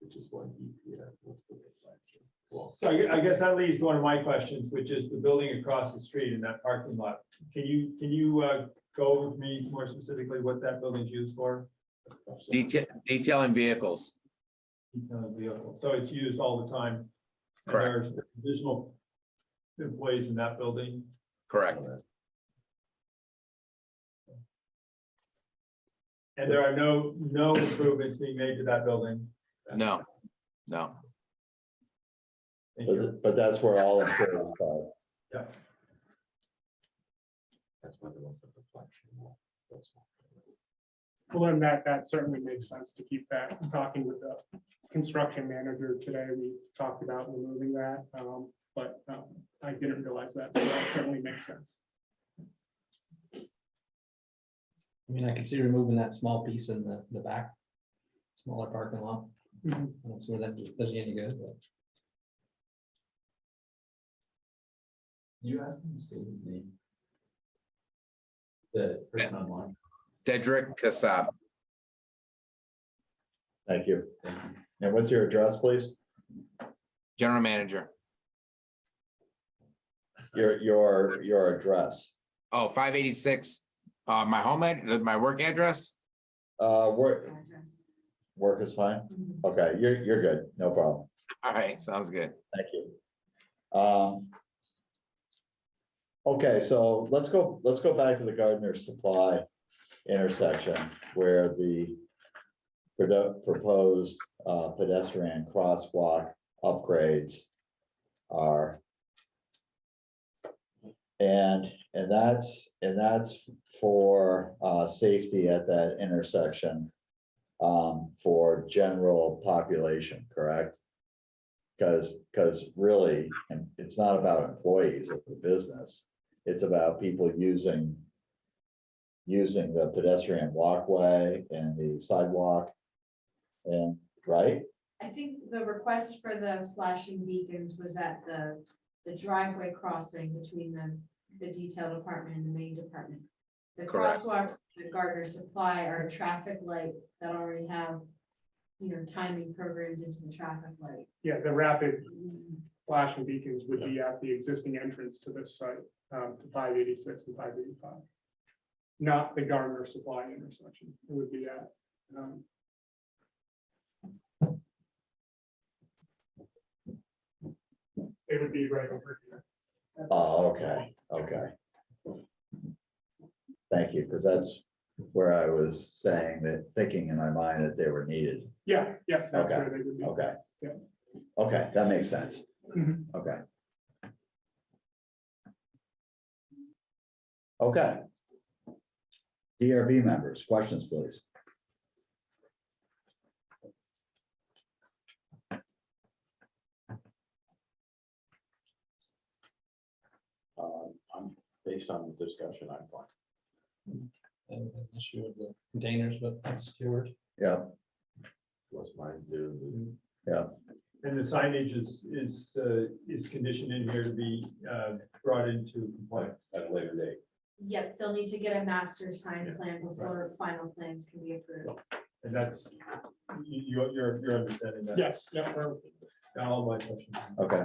Which is one. yeah, let's put the flagship. Well, So I guess that leads to one of my questions, which is the building across the street in that parking lot. Can you, can you uh, go over with me more specifically what that building's used for? Detail, detailing vehicles, Detailing vehicle. So it's used all the time. and Correct. there's Additional employees in that building. correct? And there are no, no improvements being made to that building. No, no, Thank you. But, but that's where all employees are. Yeah. That's why they want the flagship wall. That's why. well, then that, that certainly makes sense to keep that. Talking with the construction manager today, we talked about removing that, um, but, um, I didn't realize that, so that certainly makes sense. I mean, I can see removing that small piece in the, the back. Smaller parking lot. I Mhm. don't see where that does you any good, but. You asked him to state his name. The person online. Dedrick Kassab, Thank you. And what's your address, please? general manager. Your, your, your address. Oh, 586. uh, my home, ad- my work address? Uh, work, work is fine? Okay, you're, you're good, no problem. All right, sounds good. Thank you. Um. Okay, so let's go, let's go back to the Gardner Supply intersection where the proposed uh, pedestrian crosswalk upgrades are. And, and that's, and that's for uh, safety at that intersection um, for general population, correct? Because, because really, and it's not about employees of the business, it's about people using. Using the pedestrian walkway and the sidewalk. And, right? I think the request for the flashing beacons was at the, the driveway crossing between the, the detail department and the main department. The Correct. crosswalks, the Gardner Supply are a traffic light that already have, you know, timing programmed into the traffic light. Yeah, the rapid flashing beacons would be at the existing entrance to this site, um, to five eighty-six and five eighty-five. Not the Gardner Supply intersection, it would be at, um, it would be right over here. Oh, okay, okay. Thank you, because that's where I was saying that, thinking in my mind that they were needed. Yeah, yeah, that's Okay, where they would be. Okay. Yeah. Okay, that makes sense. Mhm. Okay. Okay. DRB members, questions, please. Uh, I'm, based on the discussion, I'm fine. and an issue with the containers, but that's yours. Yeah, What's mine do? And the signage is, is, uh, is conditioned in here to be uh, brought into compliance. At a later date. Yep, they'll need to get a master sign plan before final plans can be approved. And that's, you, you're, you're, you're understanding that. Yes, yeah, we're- all my questions. Okay,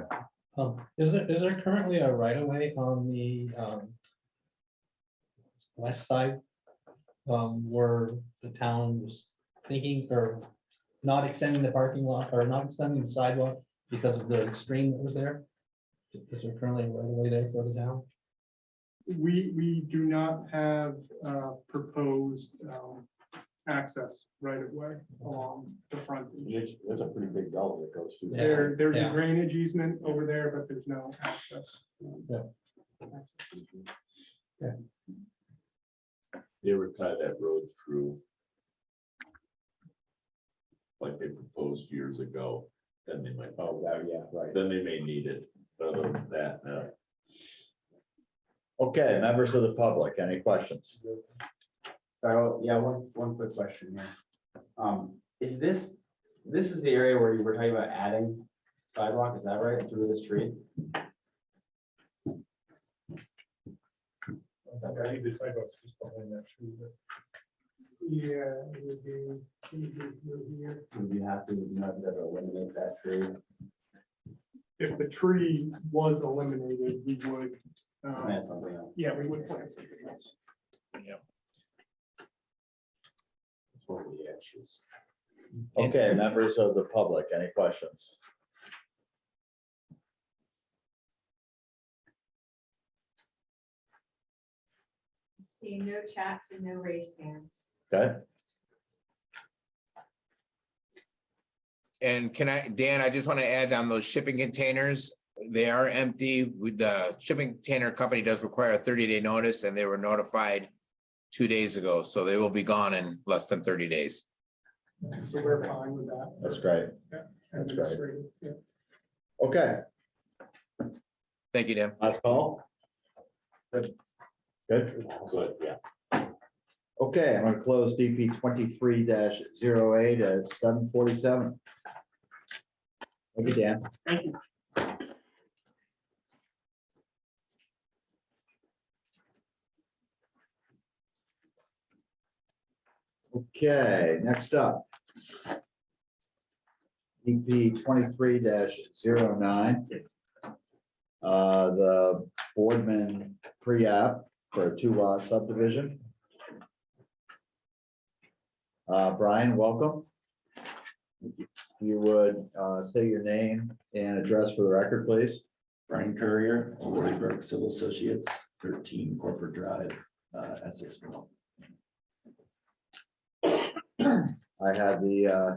Um, is there, is there currently a right of way on the, um. West side? Um, where the town was thinking or not extending the parking lot or not extending the sidewalk because of the stream that was there? Is there currently a right of way there for the town? we, we do not have uh, proposed um, access right of way along the frontage. There's, there's a pretty big gully that goes through. there. There, there's a Yeah. drainage easement over there, but there's no access. You ever tie that road through? Like they proposed years ago, then they might, Oh, that, yeah, right. then they may need it, but other than that, no. okay, members of the public, any questions? So, yeah, one, one quick question here. Um, is this, this is the area where you were talking about adding sidewalk, is that right, through this tree? I think the sidewalk's just behind that tree, but Yeah. it would be- it would be through here. Would you have to, you know, to eliminate that tree? If the tree was eliminated, we would, um, Plant something else. yeah, we would plant something else. It's one of the actions. Okay, members of the public, any questions? Seeing no chats and no raised hands. Okay, And can I, Dan, I just want to add on those shipping containers. They are empty. With the shipping container company does require a thirty day notice and they were notified two days ago, so they will be gone in less than thirty days. So we're fine with that. that's great. That's great. Yeah. Okay, Thank you, Dan. last call? Good. Good, Good, yeah. okay, I'm gonna close DP twenty-three 8 at seven forty-seven. Thank you, Dan. Thank you. Okay, next up. DP twenty-three 9 Uh, the Boardman pre-app for a two-lot subdivision. Uh, Brian, welcome. If You would, uh, state your name and address for the record, please. Brian Currier, Courier, Loriberg Civil Associates, thirteen Corporate Drive, uh, Essex. I had the uh,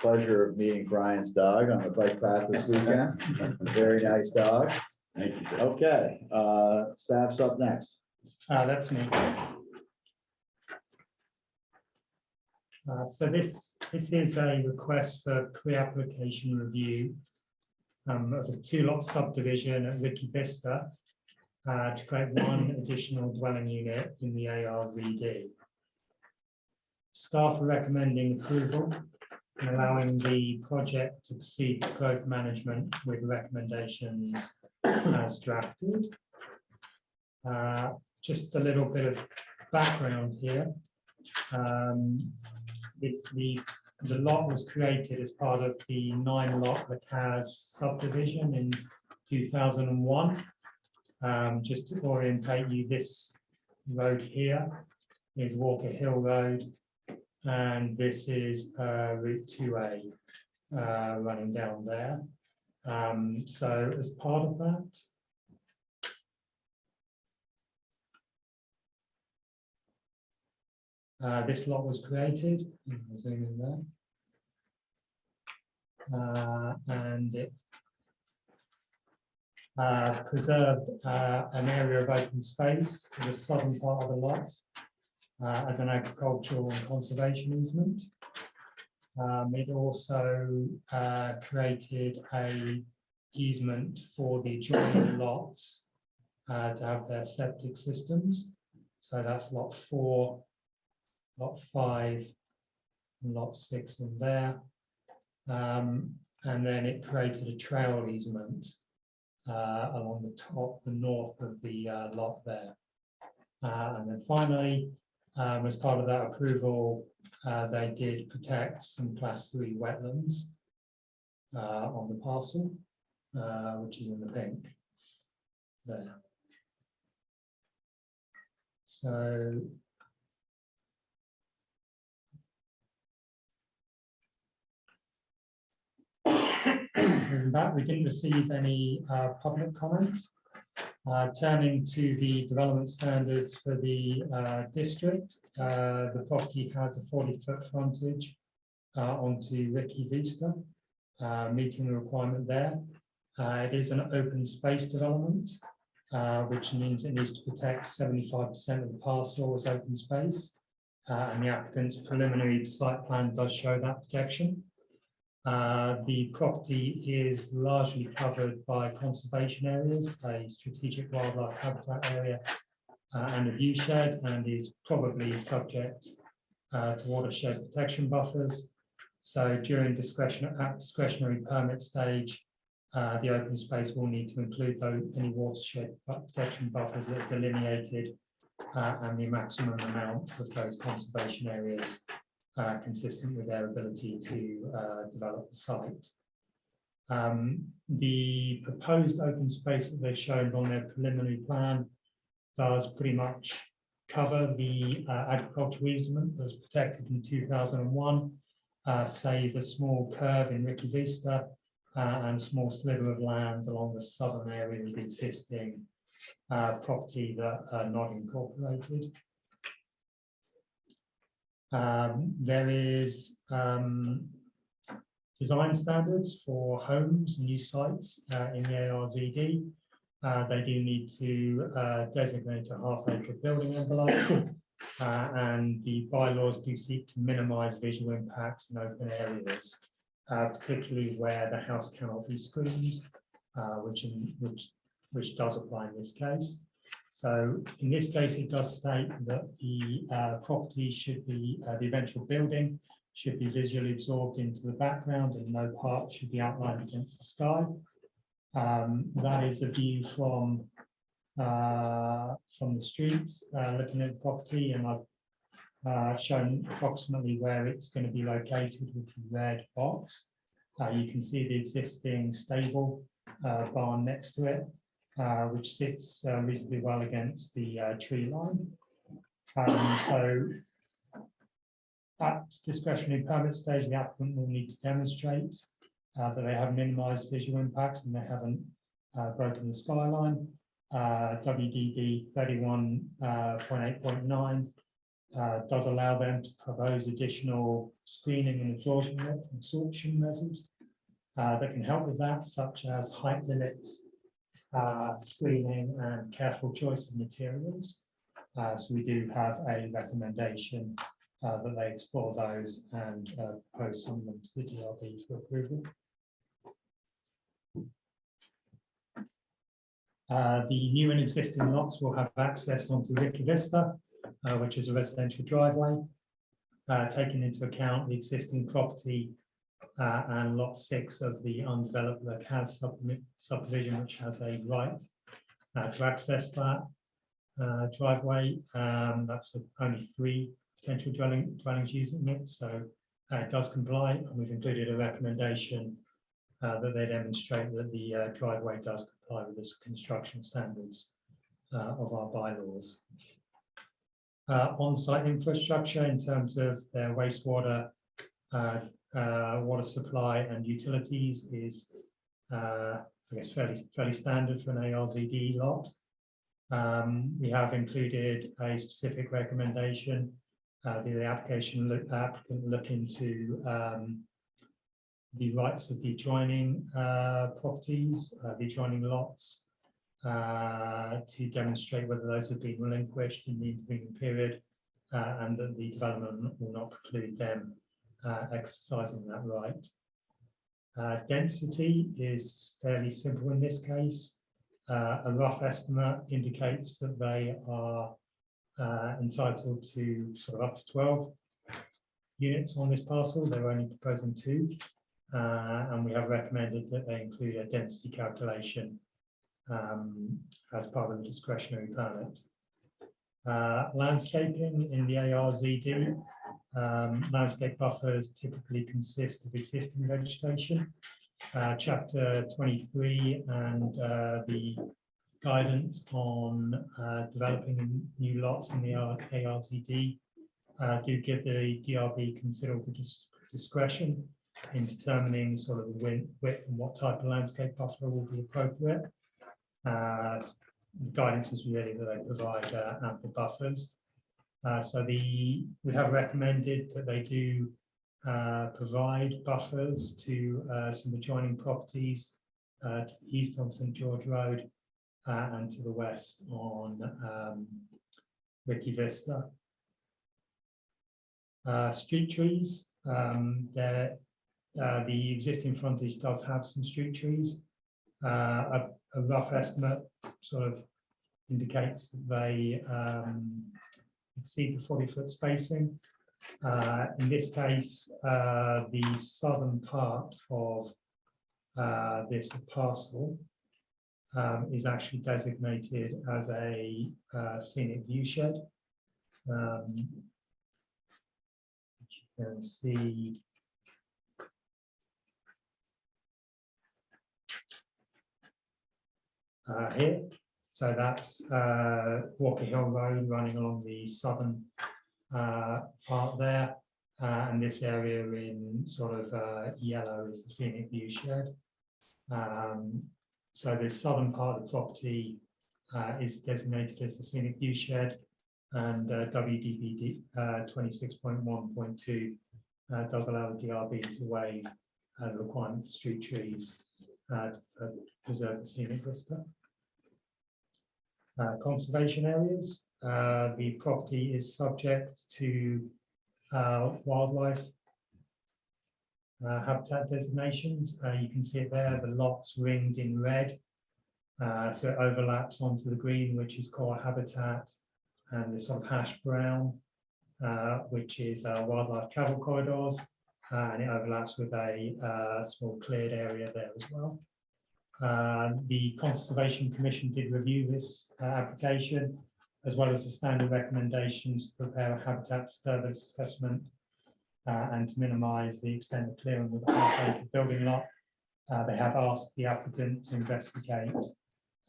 pleasure of meeting Brian's dog on the bike path this weekend. Very nice dog. Thank you, sir. Okay, uh, staff's up next. Uh, that's me. Uh, so this, this is a request for pre-application review um, of a two-lot subdivision at Ricky Vista uh, to create one additional dwelling unit in the ARZD. Staff are recommending approval and allowing the project to proceed to growth management with recommendations as drafted. Uh, just a little bit of background here. Um, the, the, the lot was created as part of the nine lot Lacaz subdivision in two thousand and one. Um, just to orientate you, this road here is Walker Hill Road. And this is, uh, Route two A, uh, running down there. Um, so as part of that, Uh, this lot was created, I'll zoom in there. Uh, and it uh, preserved uh, an area of open space to the southern part of the lot uh, as an agricultural and conservation easement. Um, it also uh, created a easement for the adjoining lots uh, to have their septic systems. So that's lot four, lot five, and lot six in there. Um, and then it created a trail easement uh, along the top, the north of the uh, lot there. Uh, and then finally, Um, as part of that approval, uh, they did protect some class three wetlands uh, on the parcel, uh, which is in the pink there. So Moving back, we didn't receive any uh, public comments. Uh, Turning to the development standards for the uh, district, uh, the property has a forty-foot frontage uh, onto Ricky Vista, uh, meeting the requirement there. It is an open space development, which means it needs to protect seventy-five percent of the parcel as open space. And the applicant's preliminary site plan does show that protection. Uh, The property is largely covered by conservation areas, a strategic wildlife habitat area, uh, and a view shed, and is probably subject uh, to watershed protection buffers. So during discretion, at discretionary permit stage, uh, the open space will need to include though any watershed protection buffers that are delineated uh, and the maximum amount of those conservation areas uh, consistent with their ability to uh, develop the site. Um, The proposed open space that they've shown on their preliminary plan does pretty much cover the uh, agricultural easement that was protected in two thousand and one, uh, save a small curve in Ricky Vista uh, and a small sliver of land along the southern area of the existing uh, property that are not incorporated. Um, there is, um, design standards for homes, and new sites, uh, in the ARZD. Uh, they do need to, uh, designate a half acre building envelope. Uh, and the bylaws do seek to minimize visual impacts in open areas, uh, particularly where the house cannot be screened, uh, which, in, which, which does apply in this case. So in this case, it does state that the uh, property should be, uh, the eventual building should be visually absorbed into the background and no part should be outlined against the sky. Um, That is a view from, uh, from the street, uh, looking at the property and I've uh, shown approximately where it's going to be located with the red box. Uh, You can see the existing stable barn next to it which sits uh, reasonably well against the uh, tree line. Um, So at discretionary permit stage, the applicant will need to demonstrate uh, that they have minimized visual impacts and they haven't uh, broken the skyline. Uh, WDB thirty-one point eight point nine uh, does allow them to propose additional screening and absorption absorption measures uh, that can help with that, such as height limits, uh, screening and careful choice of materials. Uh, so we do have a recommendation uh, that they explore those and uh, propose some of them to the DRB for approval. Uh, the new and existing lots will have access onto Ricky Vista, uh, which is a residential driveway. Uh, taking into account the existing property uh, and lot six of the undeveloped subdivi- subdivision, which has a right uh, to access that uh, driveway. Um, That's only three potential dwelling, dwellings using it, so uh, it does comply. And we've included a recommendation uh, that they demonstrate that the uh, driveway does comply with the construction standards of our bylaws. On-site infrastructure in terms of their wastewater uh, uh, water supply and utilities is, uh, I guess, fairly, fairly standard for an ARZD lot. Um, we have included a specific recommendation, uh, the application look, applicant look into, um, the rights of the adjoining, uh, properties, uh, the adjoining lots, uh, to demonstrate whether those have been relinquished in the intervening period, and that the development will not preclude them uh, exercising that right. Uh, Density is fairly simple in this case. Uh, A rough estimate indicates that they are uh, entitled to sort of up to 12 units on this parcel. They're only proposing two. uh, And we have recommended that they include a density calculation um, as part of the discretionary permit. Uh, Landscaping in the ARZD. Um, Landscape buffers typically consist of existing vegetation. Uh, Chapter twenty-three and uh, the guidance on uh, developing new lots in the ARZD uh, do give the DRB considerable dis- discretion in determining sort of the width and what type of landscape buffer will be appropriate. Uh, the Guidance is really that they provide uh, ample buffers. Uh, So the, we have recommended that they do uh, provide buffers to uh, some adjoining properties uh, to the east on St George Road uh, and to the west on um, Ricky Vista. Street trees, um, the existing frontage does have some street trees. A a rough estimate sort of indicates that they um, exceed the forty-foot spacing. Uh, In this case, uh, the southern part of uh, this parcel um, is actually designated as a uh, scenic view shed. Um, You can see. uh, here, so that's uh, Walker Hill Road running along the southern uh, part there. Uh, and this area in sort of uh, yellow is the scenic view shed. Um, so the southern part of the property uh, is designated as a scenic view shed. And uh, WDBD point two does allow the DRB to waive uh, the requirement for street trees uh, to preserve the scenic vista. Uh, Conservation areas, uh, the property is subject to uh, wildlife uh, habitat designations. Uh, You can see it there, the lots ringed in red. So it overlaps onto the green, which is core habitat, and the sort of hash brown, which is wildlife travel corridors. And it overlaps with a small cleared area there as well. Uh, The Conservation Commission did review this uh, application as well as the standard recommendations to prepare a habitat disturbance assessment uh, and to minimize the extent of clearing with acre building lot. Uh, They have asked the applicant to investigate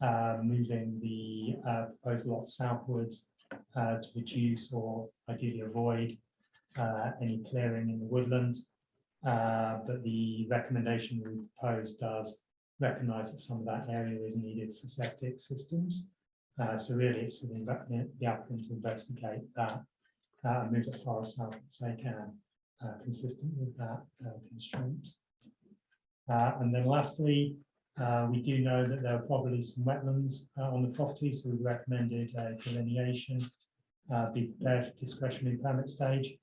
uh, moving the uh, proposed lot southwards to reduce or ideally avoid any clearing in the woodland. But the recommendation we propose does recognize that some of that area is needed for septic systems. Uh, so really it's for the the applicant to investigate that, uh, and move as far south as they can, uh, consistent with that uh, constraint. Uh, and then lastly, uh, we do know that there are probably some wetlands on the property, so we've recommended delineation be prepared for discretionary permit stage.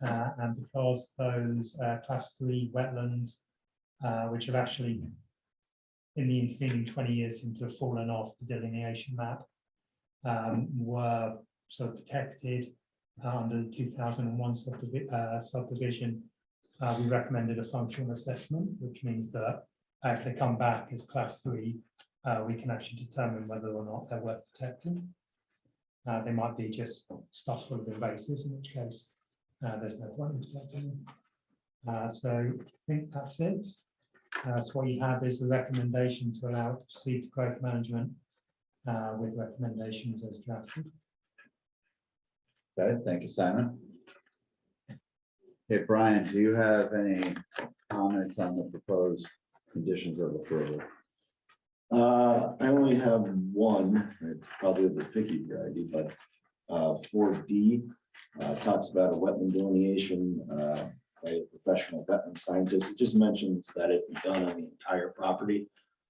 And because those class three wetlands, which have actually in the intervening twenty years seem to have fallen off the delineation map, um, were sort of protected uh, under the two thousand and one subdivision. Uh, we recommended a functional assessment, which means that uh, if they come back as class three, uh, we can actually determine whether or not they're worth protecting. Uh, they might be just stuff full of invasives, in which case uh, there's no point in protecting them. Uh, so I think that's it. Uh, so what you have is a recommendation to allow it to proceed to growth management uh, with recommendations as drafted. Okay, thank you, Simon. Hey, Brian, do you have any comments on the proposed conditions of approval? Uh, I only have one, it's probably the picky variety, but uh, four D uh, talks about a wetland delineation uh, by a professional wetland scientist. It just mentions that it be done on the entire property.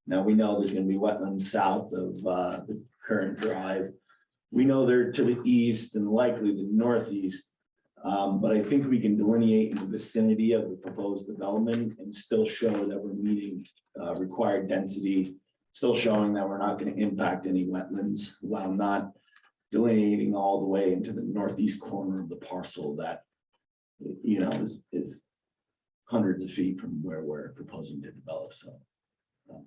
Now, we know there's gonna be wetlands south of uh, the current drive. We know they're to the east and likely the northeast. Um, But I think we can delineate in the vicinity of the proposed development and still show that we're meeting uh, required density still showing that we're not going to impact any wetlands while not delineating all the way into the northeast corner of the parcel that, you know, is, is hundreds of feet from where we're proposing to develop, so. um,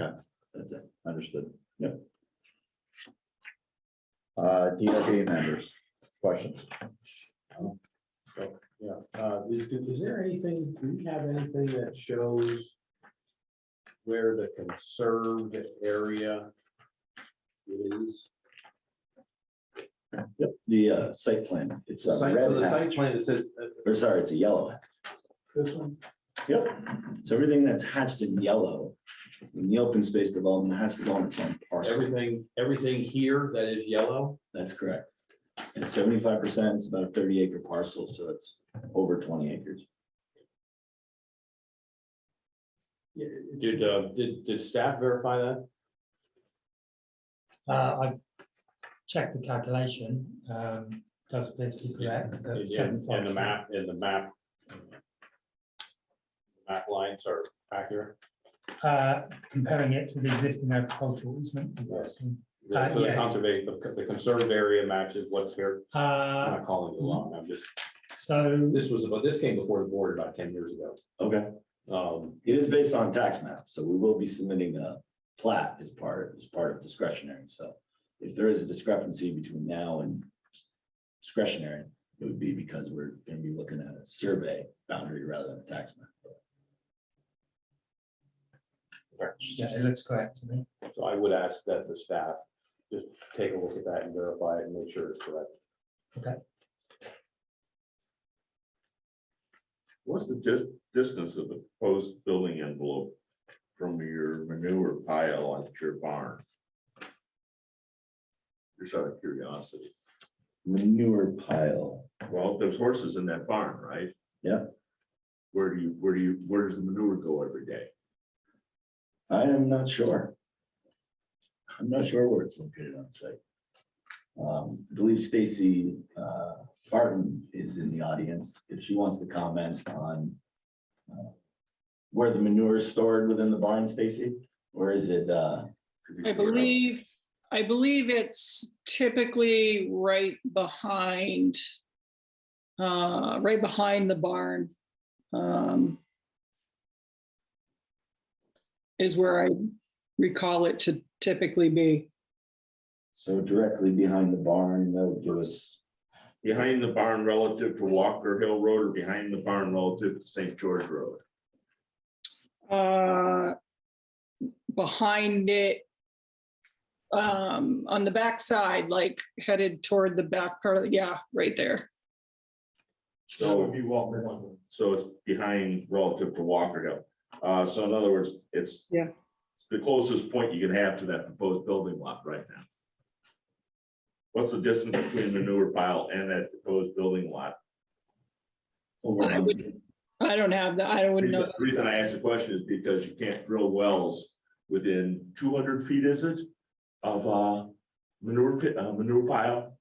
Okay. That's it. Understood. Yep. Uh, DRB members, questions? Yeah, uh, is, is there anything, do you have anything that shows where the conserved area is? Yep, the uh, site plan, it's a Site, red so the site hatch, plan, it says, or sorry, it's a yellow. hatch. This one, Yep, so everything that's hatched in yellow in the open space development has to go on its own parcel. everything, everything here that is yellow, That's correct. And seventy-five percent, it's about a thirty acre parcel, so it's over twenty acres. yeah, did, uh, did, did staff verify that? Uh, I've checked the calculation, um, does appear to be correct. that And and the 75%. map, and the map. Map lines are accurate. Uh, comparing it to the existing agricultural easement. Yes. Uh, So the yeah. conservation, the the conserved area matches what's here. I'm Uh, not calling it along, I'm just, so, this was, about this came before the board about ten years ago. Okay. Um, It is based on tax map, so we will be submitting a plat as part, as part of discretionary, so. If there is a discrepancy between now and discretionary, it would be because we're gonna be looking at a survey boundary rather than a tax map. yeah, it looks correct to me. so I would ask that the staff just take a look at that and verify it and make sure it's correct. Okay. What's the dis- distance of the proposed building envelope from your manure pile at your barn? Just out of curiosity. Manure pile, Well, there's horses in that barn, right? Yeah. Where do you, where do you, where does the manure go every day? I am not sure. I'm not sure where it's located on site. Um, I believe Stacy uh, Barton is in the audience, if she wants to comment on uh, where the manure is stored within the barn, Stacy, or is it, uh, I believe, I believe it's typically right behind, uh, right behind the barn. um, Is where I recall it to typically be. so directly behind the barn, that would give us, Behind the barn relative to Walker Hill Road or behind the barn relative to St. George Road? uh, Behind it. Um, on the back side, like headed toward the back part of, the yeah, right there. that would So, be Walker one. so it's behind relative to Walker Hill. Uh, so in other words, it's. Yeah. It's the closest point you can have to that proposed building lot right now. What's the distance between the manure pile and that proposed building lot? over I would- I don't have that. I wouldn't Reason know. the reason I asked the question is because you can't drill wells within two hundred feet, is it? Of uh manure pit, uh, manure pile?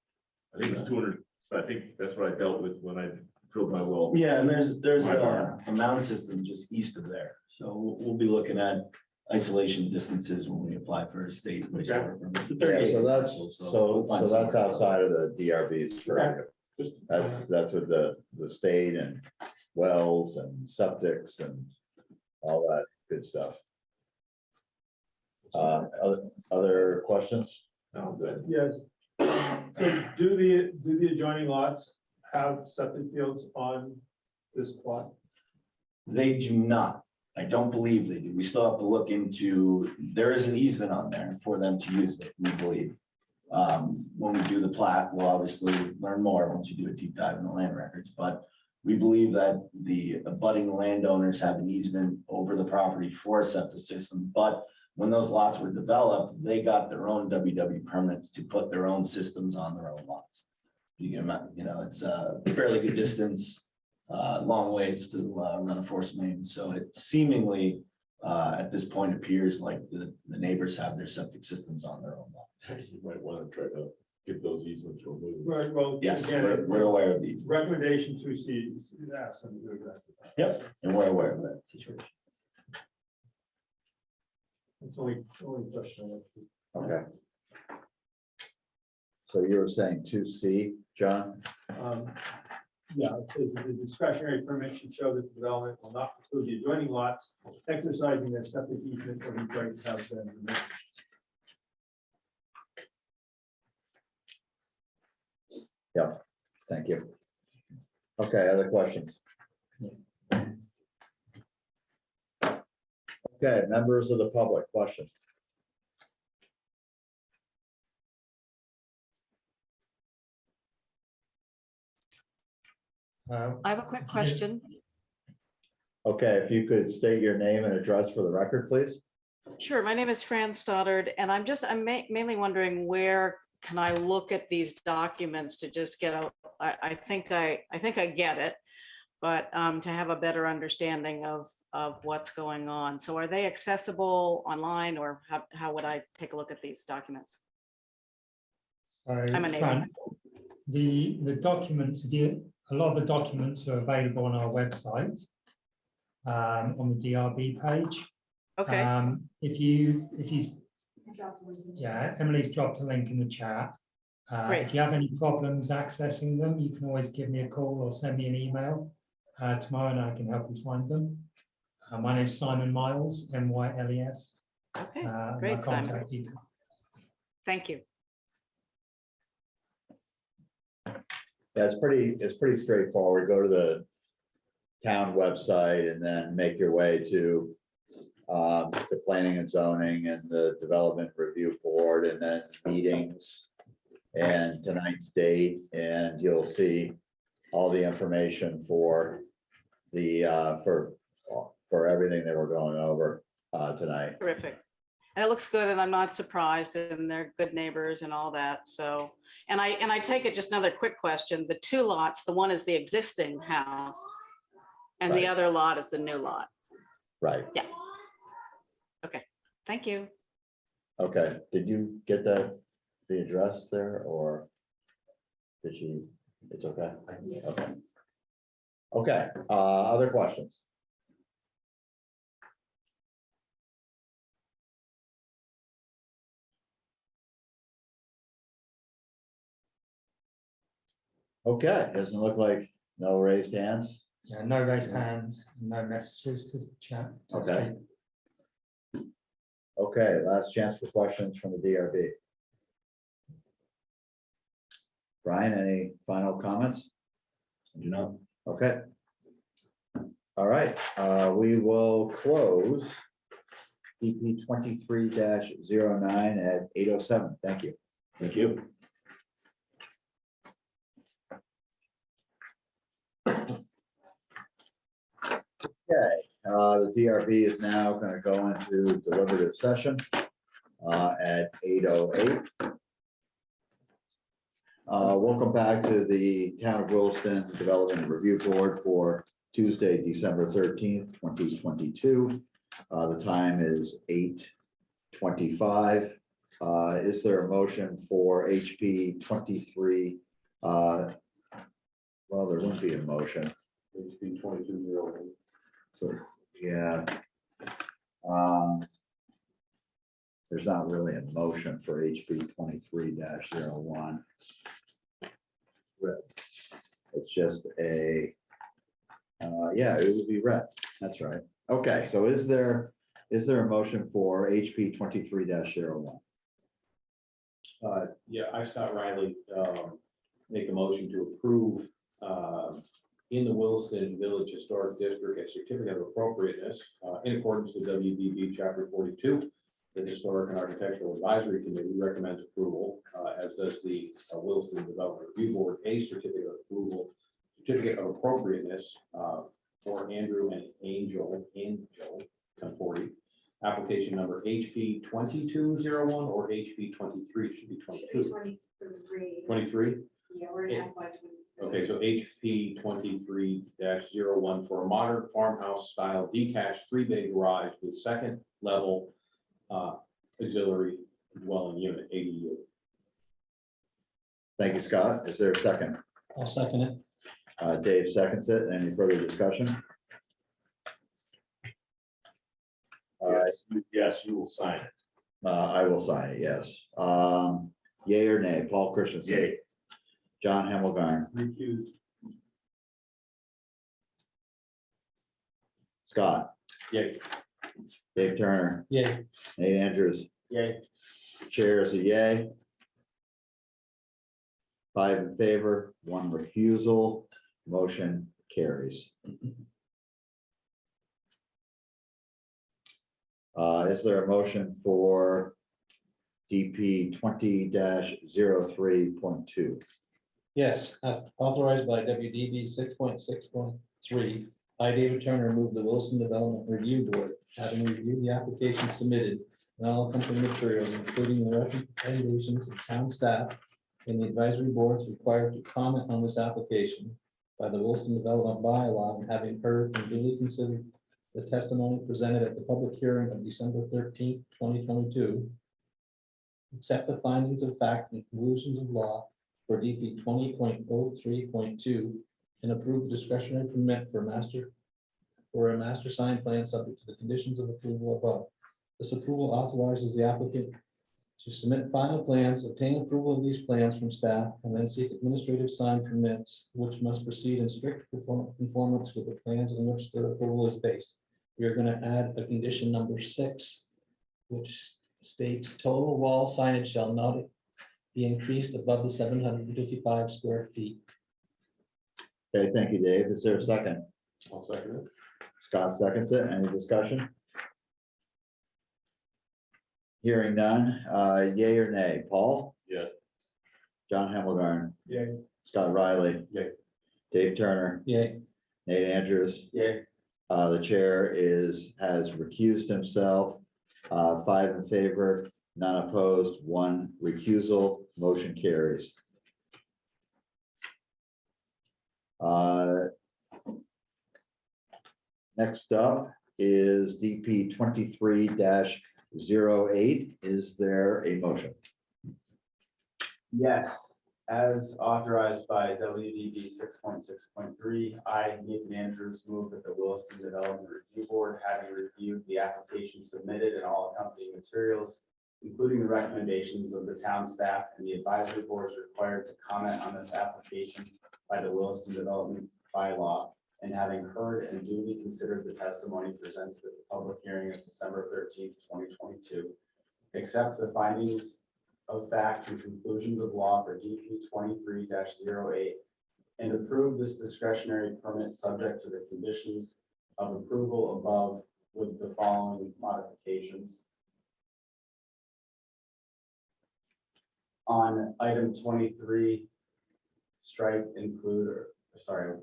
I think it's two hundred, I think that's what I dealt with when I drilled my well. yeah, and there's, there's My a barn. a mound system just east of there. So we'll, we'll be looking at isolation distances when we apply for a state. wastewater permit. It's a 38 Yeah, so that's, parcel, so, we'll so that's somewhere. outside of the DRB's purview. Just- That's, that's with the, the state and wells and septics and all that good stuff. Uh, other, other questions? Oh, good. Yes. So do the, do the adjoining lots have septic fields on this plot? They do not. I don't believe they do. We still have to look into, there is an easement on there for them to use it, we believe. Um, when we do the plat, we'll obviously learn more once you do a deep dive in the land records, but we believe that the abutting landowners have an easement over the property for a septic system, but when those lots were developed, they got their own WW permits to put their own systems on their own lots. You can, you know, it's a fairly good distance uh, long ways to, uh, run a force main, so it seemingly, uh, at this point appears like the, the neighbors have their septic systems on their own. lot. You might want to try to get those easements removed. Right, well. Yes, again, we're, we're aware of these, Recommendation to see, ask them to do that. Yep. and we're aware of that situation. That's only, only question. I. Okay. So you were saying two C, John? Um, Yeah, it says that the discretionary permit should show that the development will not include the adjoining lots exercising their septic easement or these to have been removed. Thank you. Okay, other questions? Okay, members of the public, question. Uh, I have a quick question. Okay, if you could state your name and address for the record, please. Sure, my name is Fran Stoddard, and I'm just, I'm ma- mainly wondering where can I look at these documents to just get a, I, I think I, I think I get it. But um, to have a better understanding of, of what's going on. So are they accessible online or how, how would I take a look at these documents? So, I'm a neighbor. Fran, the, the documents, a lot of the documents are available on our website. um, on the DRB page. Okay, Um, if you, if you, yeah, Emily's dropped a link in the chat. Uh, if you have any problems accessing them, you can always give me a call or send me an email uh, tomorrow and I can help you find them. Uh, my name's Simon Myles, M Y L E S. okay, Uh, great, Simon. contact thank you. Yeah, it's pretty, it's pretty straightforward. Go to the town website and then make your way to um, the planning and zoning and the development review board and then meetings and tonight's date, and you'll see all the information for the, uh, for, for everything that we're going over uh, tonight. Terrific. And it looks good and I'm not surprised and they're good neighbors and all that. So, and I, and I take it, just another quick question, the two lots, the one is the existing house and the other lot is the new lot. Right, Yeah. Okay. Thank you. okay. Did you get that, the address there, or did she, it's okay? Okay. Okay, uh, other questions? Okay, doesn't look like no raised hands. Yeah, no raised hands, no messages to chat. to Okay. speak. Okay, last chance for questions from the DRB. Brian, any final comments? You know, Okay. All right, uh, we will close EP twenty-three 9 at eight oh seven. Thank you. Thank you. Okay, uh, the DRB is now gonna go into deliberative session uh, at eight oh eight. Uh, welcome back to the Town of Williston Development Review Board for Tuesday, December thirteenth, twenty twenty-two. Uh, the time is eight twenty-five. Uh, is there a motion for HP twenty-three? Uh, well, there wouldn't be a motion. HB twenty-two zero. Yeah. Um. There's not really a motion for HB twenty-three one It's just a, uh, yeah, it would be read. That's right. Okay, so is there, is there a motion for HP twenty-three one Uh, yeah, I, Scott Riley, um, make a motion to approve, um, in the Williston Village Historic District, a certificate of appropriateness, uh, in accordance with WDB chapter forty-two. The Historic and Architectural Advisory Committee recommends approval, uh, as does the uh, Williston Development Review Board, a certificate of approval, certificate of appropriateness, uh, for Andrew and Angel, Angel Conforti. Application number HP twenty-two zero one or HP twenty-three, should be twenty-two. Twenty-three. Twenty-three? Yeah, we're in. FY twenty-three. Okay, so HP twenty-three one for a modern farmhouse style detached three-bay garage with second level uh, auxiliary dwelling unit, ADU. Thank you, Scott. Is there a second? I'll second it. Uh, Dave seconds it. Any further discussion? All right, Yes, you- yes, you will sign it. uh, I will sign it, yes. Um, yay or nay, Paul Christensen? Yay. John Hemmelgarn, Recuse. Scott, Yay. Dave Turner, Yeah, Nate Andrews, Yay. chair is a yay. five in favor, one refusal, motion carries. Uh, is there a motion for DP twenty 3.2? Yes, as authorized by WDB six point six point three, I, David Turner, move the Williston Development Review Board, having reviewed the application submitted and all accompanying materials, including the recommendations of town staff and the advisory boards required to comment on this application by the Williston Development bylaw and having heard and duly considered the testimony presented at the public hearing of December thirteenth, twenty twenty-two. Accept the findings of fact and conclusions of law for DP twenty point oh three point two and approve the discretionary permit for master for a master sign plan subject to the conditions of approval above. This approval authorizes the applicant to submit final plans, obtain approval of these plans from staff, and then seek administrative sign permits, which must proceed in strict conform- conformance with the plans on which the approval is based. We are gonna add a condition number six, which states total wall signage shall not be increased above the seven hundred and fifty-five square feet. Okay, thank you, Dave. Is there a second? I'll second it. Scott seconds it. Any discussion? Hearing none, uh, yay or nay? Paul? Yeah. John Hemmelgarn, Yay. Scott Riley. Yay. Dave Turner, Yay, Nate Andrews. Yeah, Uh, the chair is, has recused himself, uh, five in favor, none opposed, one recusal, motion carries. Uh, Next up is DP twenty-three 8 Is there a motion? yes, as authorized by WDB six point six point three, I, Nathan Andrews, move that the Williston Development Review Board, having reviewed the application submitted and all accompanying materials, including the recommendations of the town staff and the advisory boards required to comment on this application by the Williston Development bylaw, and having heard and duly considered the testimony presented at the public hearing of December thirteenth, twenty twenty-two, accept the findings of fact and conclusions of law for DP twenty-three 8 and approve this discretionary permit subject to the conditions of approval above with the following modifications. On item twenty-three, strike include, or, sorry,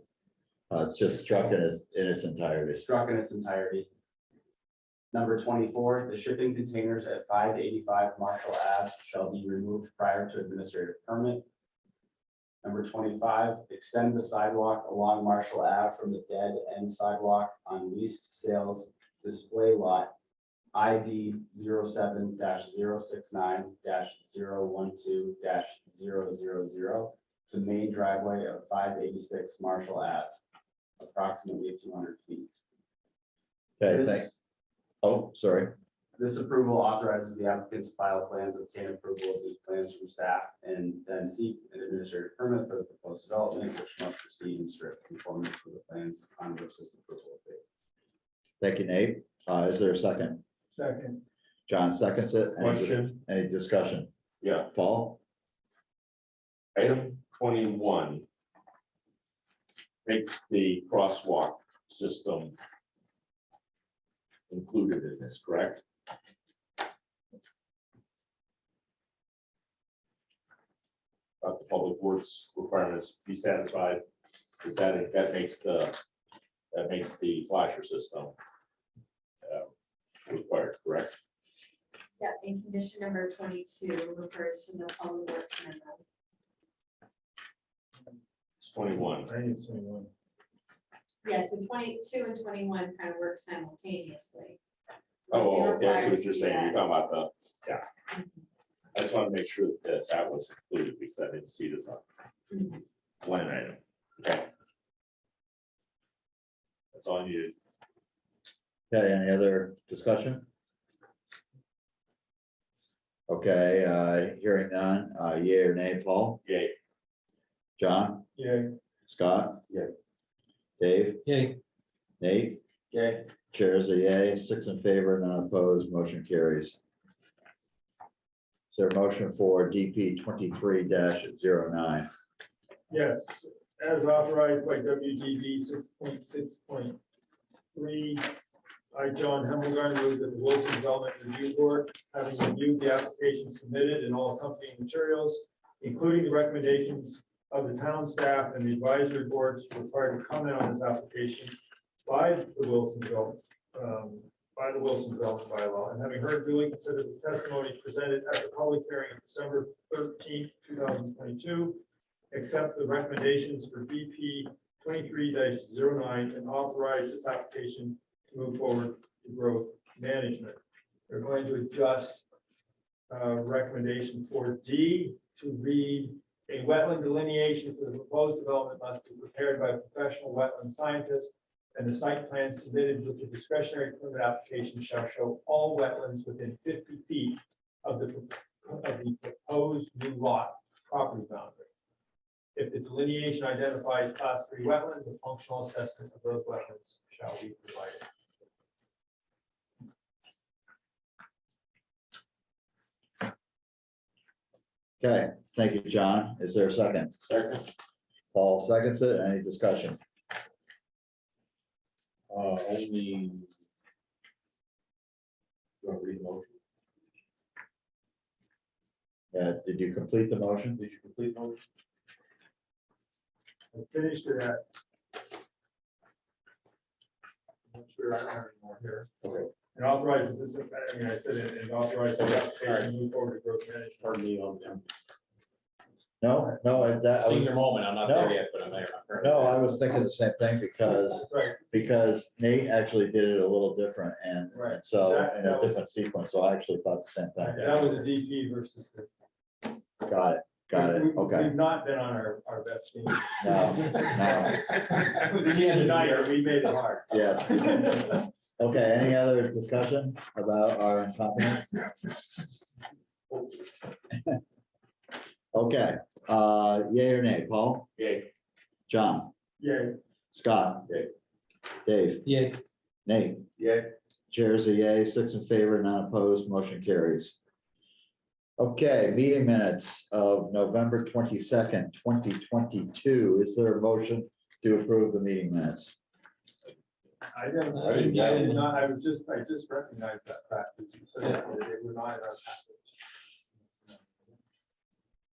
Uh, it's just struck in its, in its entirety. struck in its entirety. Number twenty-four, the shipping containers at five eighty-five Marshall Ave shall be removed prior to administrative permit. Number twenty-five, extend the sidewalk along Marshall Ave from the dead end sidewalk on leased sales display lot ID 7 69 12 0 to main driveway of five eighty-six Marshall Ave, approximately two hundred feet. Okay, This- thanks. Oh, sorry. This approval authorizes the applicant to file plans, obtain approval of these plans from staff, and then seek an administrative permit for the proposed development, which must proceed in strict conformance with the plans on which this approval is based. Thank you, Nate. Uh, is there a second? Second. John seconds it. Any dis- Question, Any discussion? yeah, Paul? item twenty-one. Makes the crosswalk system. Included in this, correct? About the public works requirements be satisfied, with that, that makes the, that makes the flasher system. Required, correct? Yeah, and condition number twenty-two refers to the public works memo. It's twenty-one. I think it's twenty-one. Yeah, so twenty-two and twenty-one kind of work simultaneously. Oh, They're okay, I see required what to you're do saying, you're that. talking about the, yeah. I just want to make sure that that was included because I didn't see this on Mhm. line item. Okay. That's all I needed. Okay, any other discussion? Okay, uh, hearing none, uh, yea or nay, Paul? Yay. John? Yeah. Scott? Yay. Dave? yay, Nate? Yay. Chair is a yay, six in favor, none opposed, motion carries. Is there a motion for DP twenty-three 9 Yes, as authorized by WDB six point six point three. I, John Hemmelgarn, move that the Williston Development Review Board, having reviewed the application submitted and all accompanying materials, including the recommendations of the town staff and the advisory boards required to comment on this application by the Williston Development, um, by the Williston Development bylaw, and having heard duly considered the testimony presented at the public hearing of December thirteenth, two thousand twenty-two, accept the recommendations for BP twenty-three 9 and authorize this application move forward to growth management. We're going to adjust uh, recommendation for D to read a wetland delineation for the proposed development must be prepared by a professional wetland scientist and the site plan submitted with the discretionary permit application shall show all wetlands within fifty feet of the, of the proposed new lot property boundary. If the delineation identifies class three wetlands, a functional assessment of those wetlands shall be provided. Okay, thank you, John. Is there a second? Second. Paul seconds it. Any discussion? Uh, only. Do I read the motion? Uh, did you complete the motion? Did you complete the motion? I finished it at. I'm not sure I have any more here. Okay. And authorizes this, I mean, I said it, and authorizes the application to move forward to growth management. Pardon me, I'm, I'm No, no, I- that, I was- senior moment, I'm not No. there yet, but I'm there. no, I was thinking the same thing because, Right, because Nate actually did it a little different and Right. and so That- in that a was- different sequence. So I actually thought the same thing. that was a DP versus the. Got it, got it. We- we- Okay. We've not been on our, our best game. No, no. It was the end of the night, we made it hard. Yes. Okay, any other discussion about our incompetence? Okay, uh, yay or nay, Paul, Yay. John, Yay. Scott? Yay. Dave, Yeah, Nate, Yay. chairs a yay, six in favor, none opposed, motion carries. Okay, meeting minutes of November twenty-second, twenty twenty-two. Is there a motion to approve the meeting minutes? I didn't, I I didn't didn't, I did not, I was just, I just recognized that fact. that you said that they were not in our package.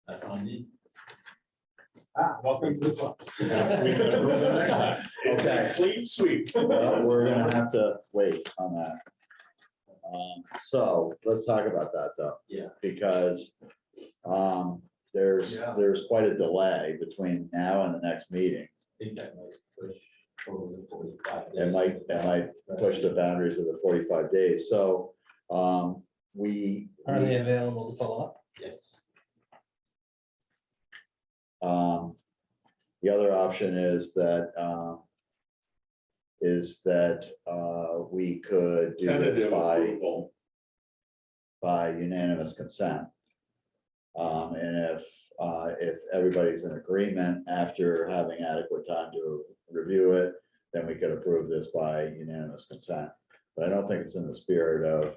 That's on me. Ah, welcome to the club. It's a clean sweep. Well, We're gonna have to wait on that. Um, so let's talk about that though. Yeah. Because, um, there's, Yeah. there's quite a delay between now and the next meeting. I think that might push over the forty-five. It days. might, it might push the boundaries of the forty-five days, so, um, we. are they available to follow up? Yes. Um, the other option is that, um, is that, uh, we could do this Tentative by, approval. by unanimous consent. Um, and if, uh, if everybody's in agreement after having adequate time to review it, then we could approve this by unanimous consent. But I don't think it's in the spirit of,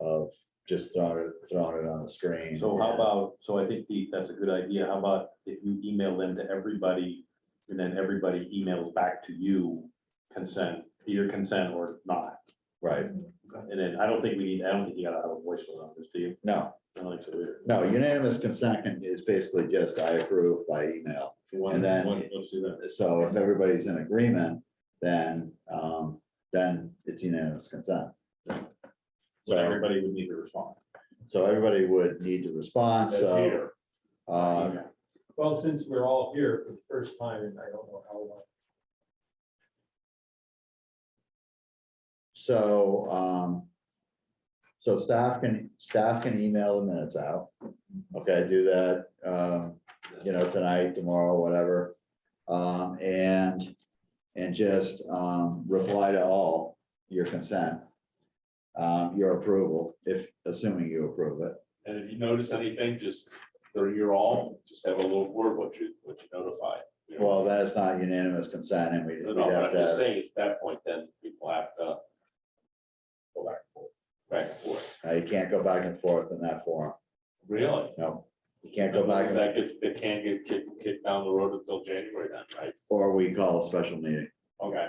of just throwing it, throwing it on the screen. So how about, so I think the, that's a good idea. How about if you email them to everybody and then everybody emails back to you consent, either consent or not. Right, And then I don't think we need, I don't think you gotta have a voice vote on this, do you? no, I don't think so no, unanimous consent is basically just I approve by email. If And then- want- let's do that. So if everybody's in agreement, then, um, then it's unanimous consent. So So, everybody would need to respond. so everybody would need to respond, That's so, here. uh, Well, since we're all here for the first time, and I don't know how long. so, um, so staff can, staff can email the minutes out. Okay, do that, um, you know, tonight, tomorrow, whatever. Um, and, and just, um, reply to all your consent. Um, your approval, if, assuming you approve it. And if you notice anything, just, they're your all, just have a little word what you, what you notify. you know? Well, that's not unanimous consent and we, No, we'd no, but have I'm to, just have- saying, at that point, then people have to go back and forth, back and forth. uh, you can't go back and forth in that forum, Really? no. You can't go back, That gets, it can't get kicked, kicked down the road until January then, right? or we call a special meeting. Okay.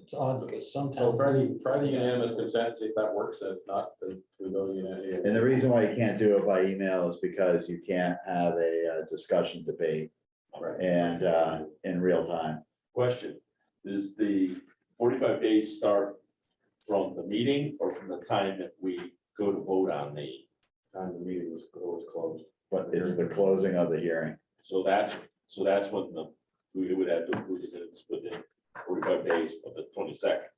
It's odd because So sometimes. Friday, Friday unanimous consent, see if that works, if not, then we go to unanimous. And the reason why you can't do it by email is because you can't have a uh, discussion debate Right. and uh, in real time. Question, is the forty-five days start from the meeting or from the time that we go to vote on the? Time the meeting was, was closed. But it's the closing of the hearing. So that's, so that's when the, we would have to approve the minutes within forty-five days of the twenty-second.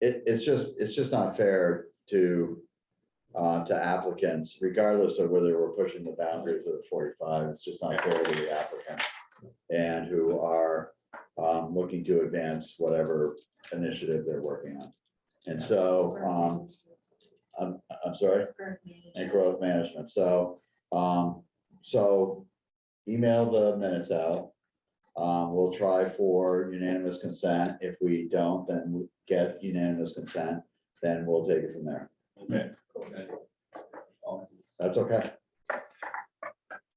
It, it's just, it's just not fair to, uh, to applicants, regardless of whether we're pushing the boundaries of the forty-five, it's just not fair to the applicants. And who are, um, looking to advance whatever initiative they're working on. And so, um, I'm, I'm sorry? and growth management. So, um, so email the minutes out. Um, we'll try for unanimous consent. If we don't, then we get unanimous consent, then we'll take it from there. Okay. Okay. That's okay.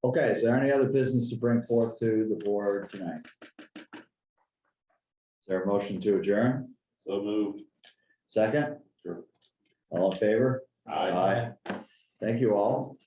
Okay, is there any other business to bring forth to the board tonight? There a motion to adjourn? So moved. Second? All in favor? Aye. Thank you all.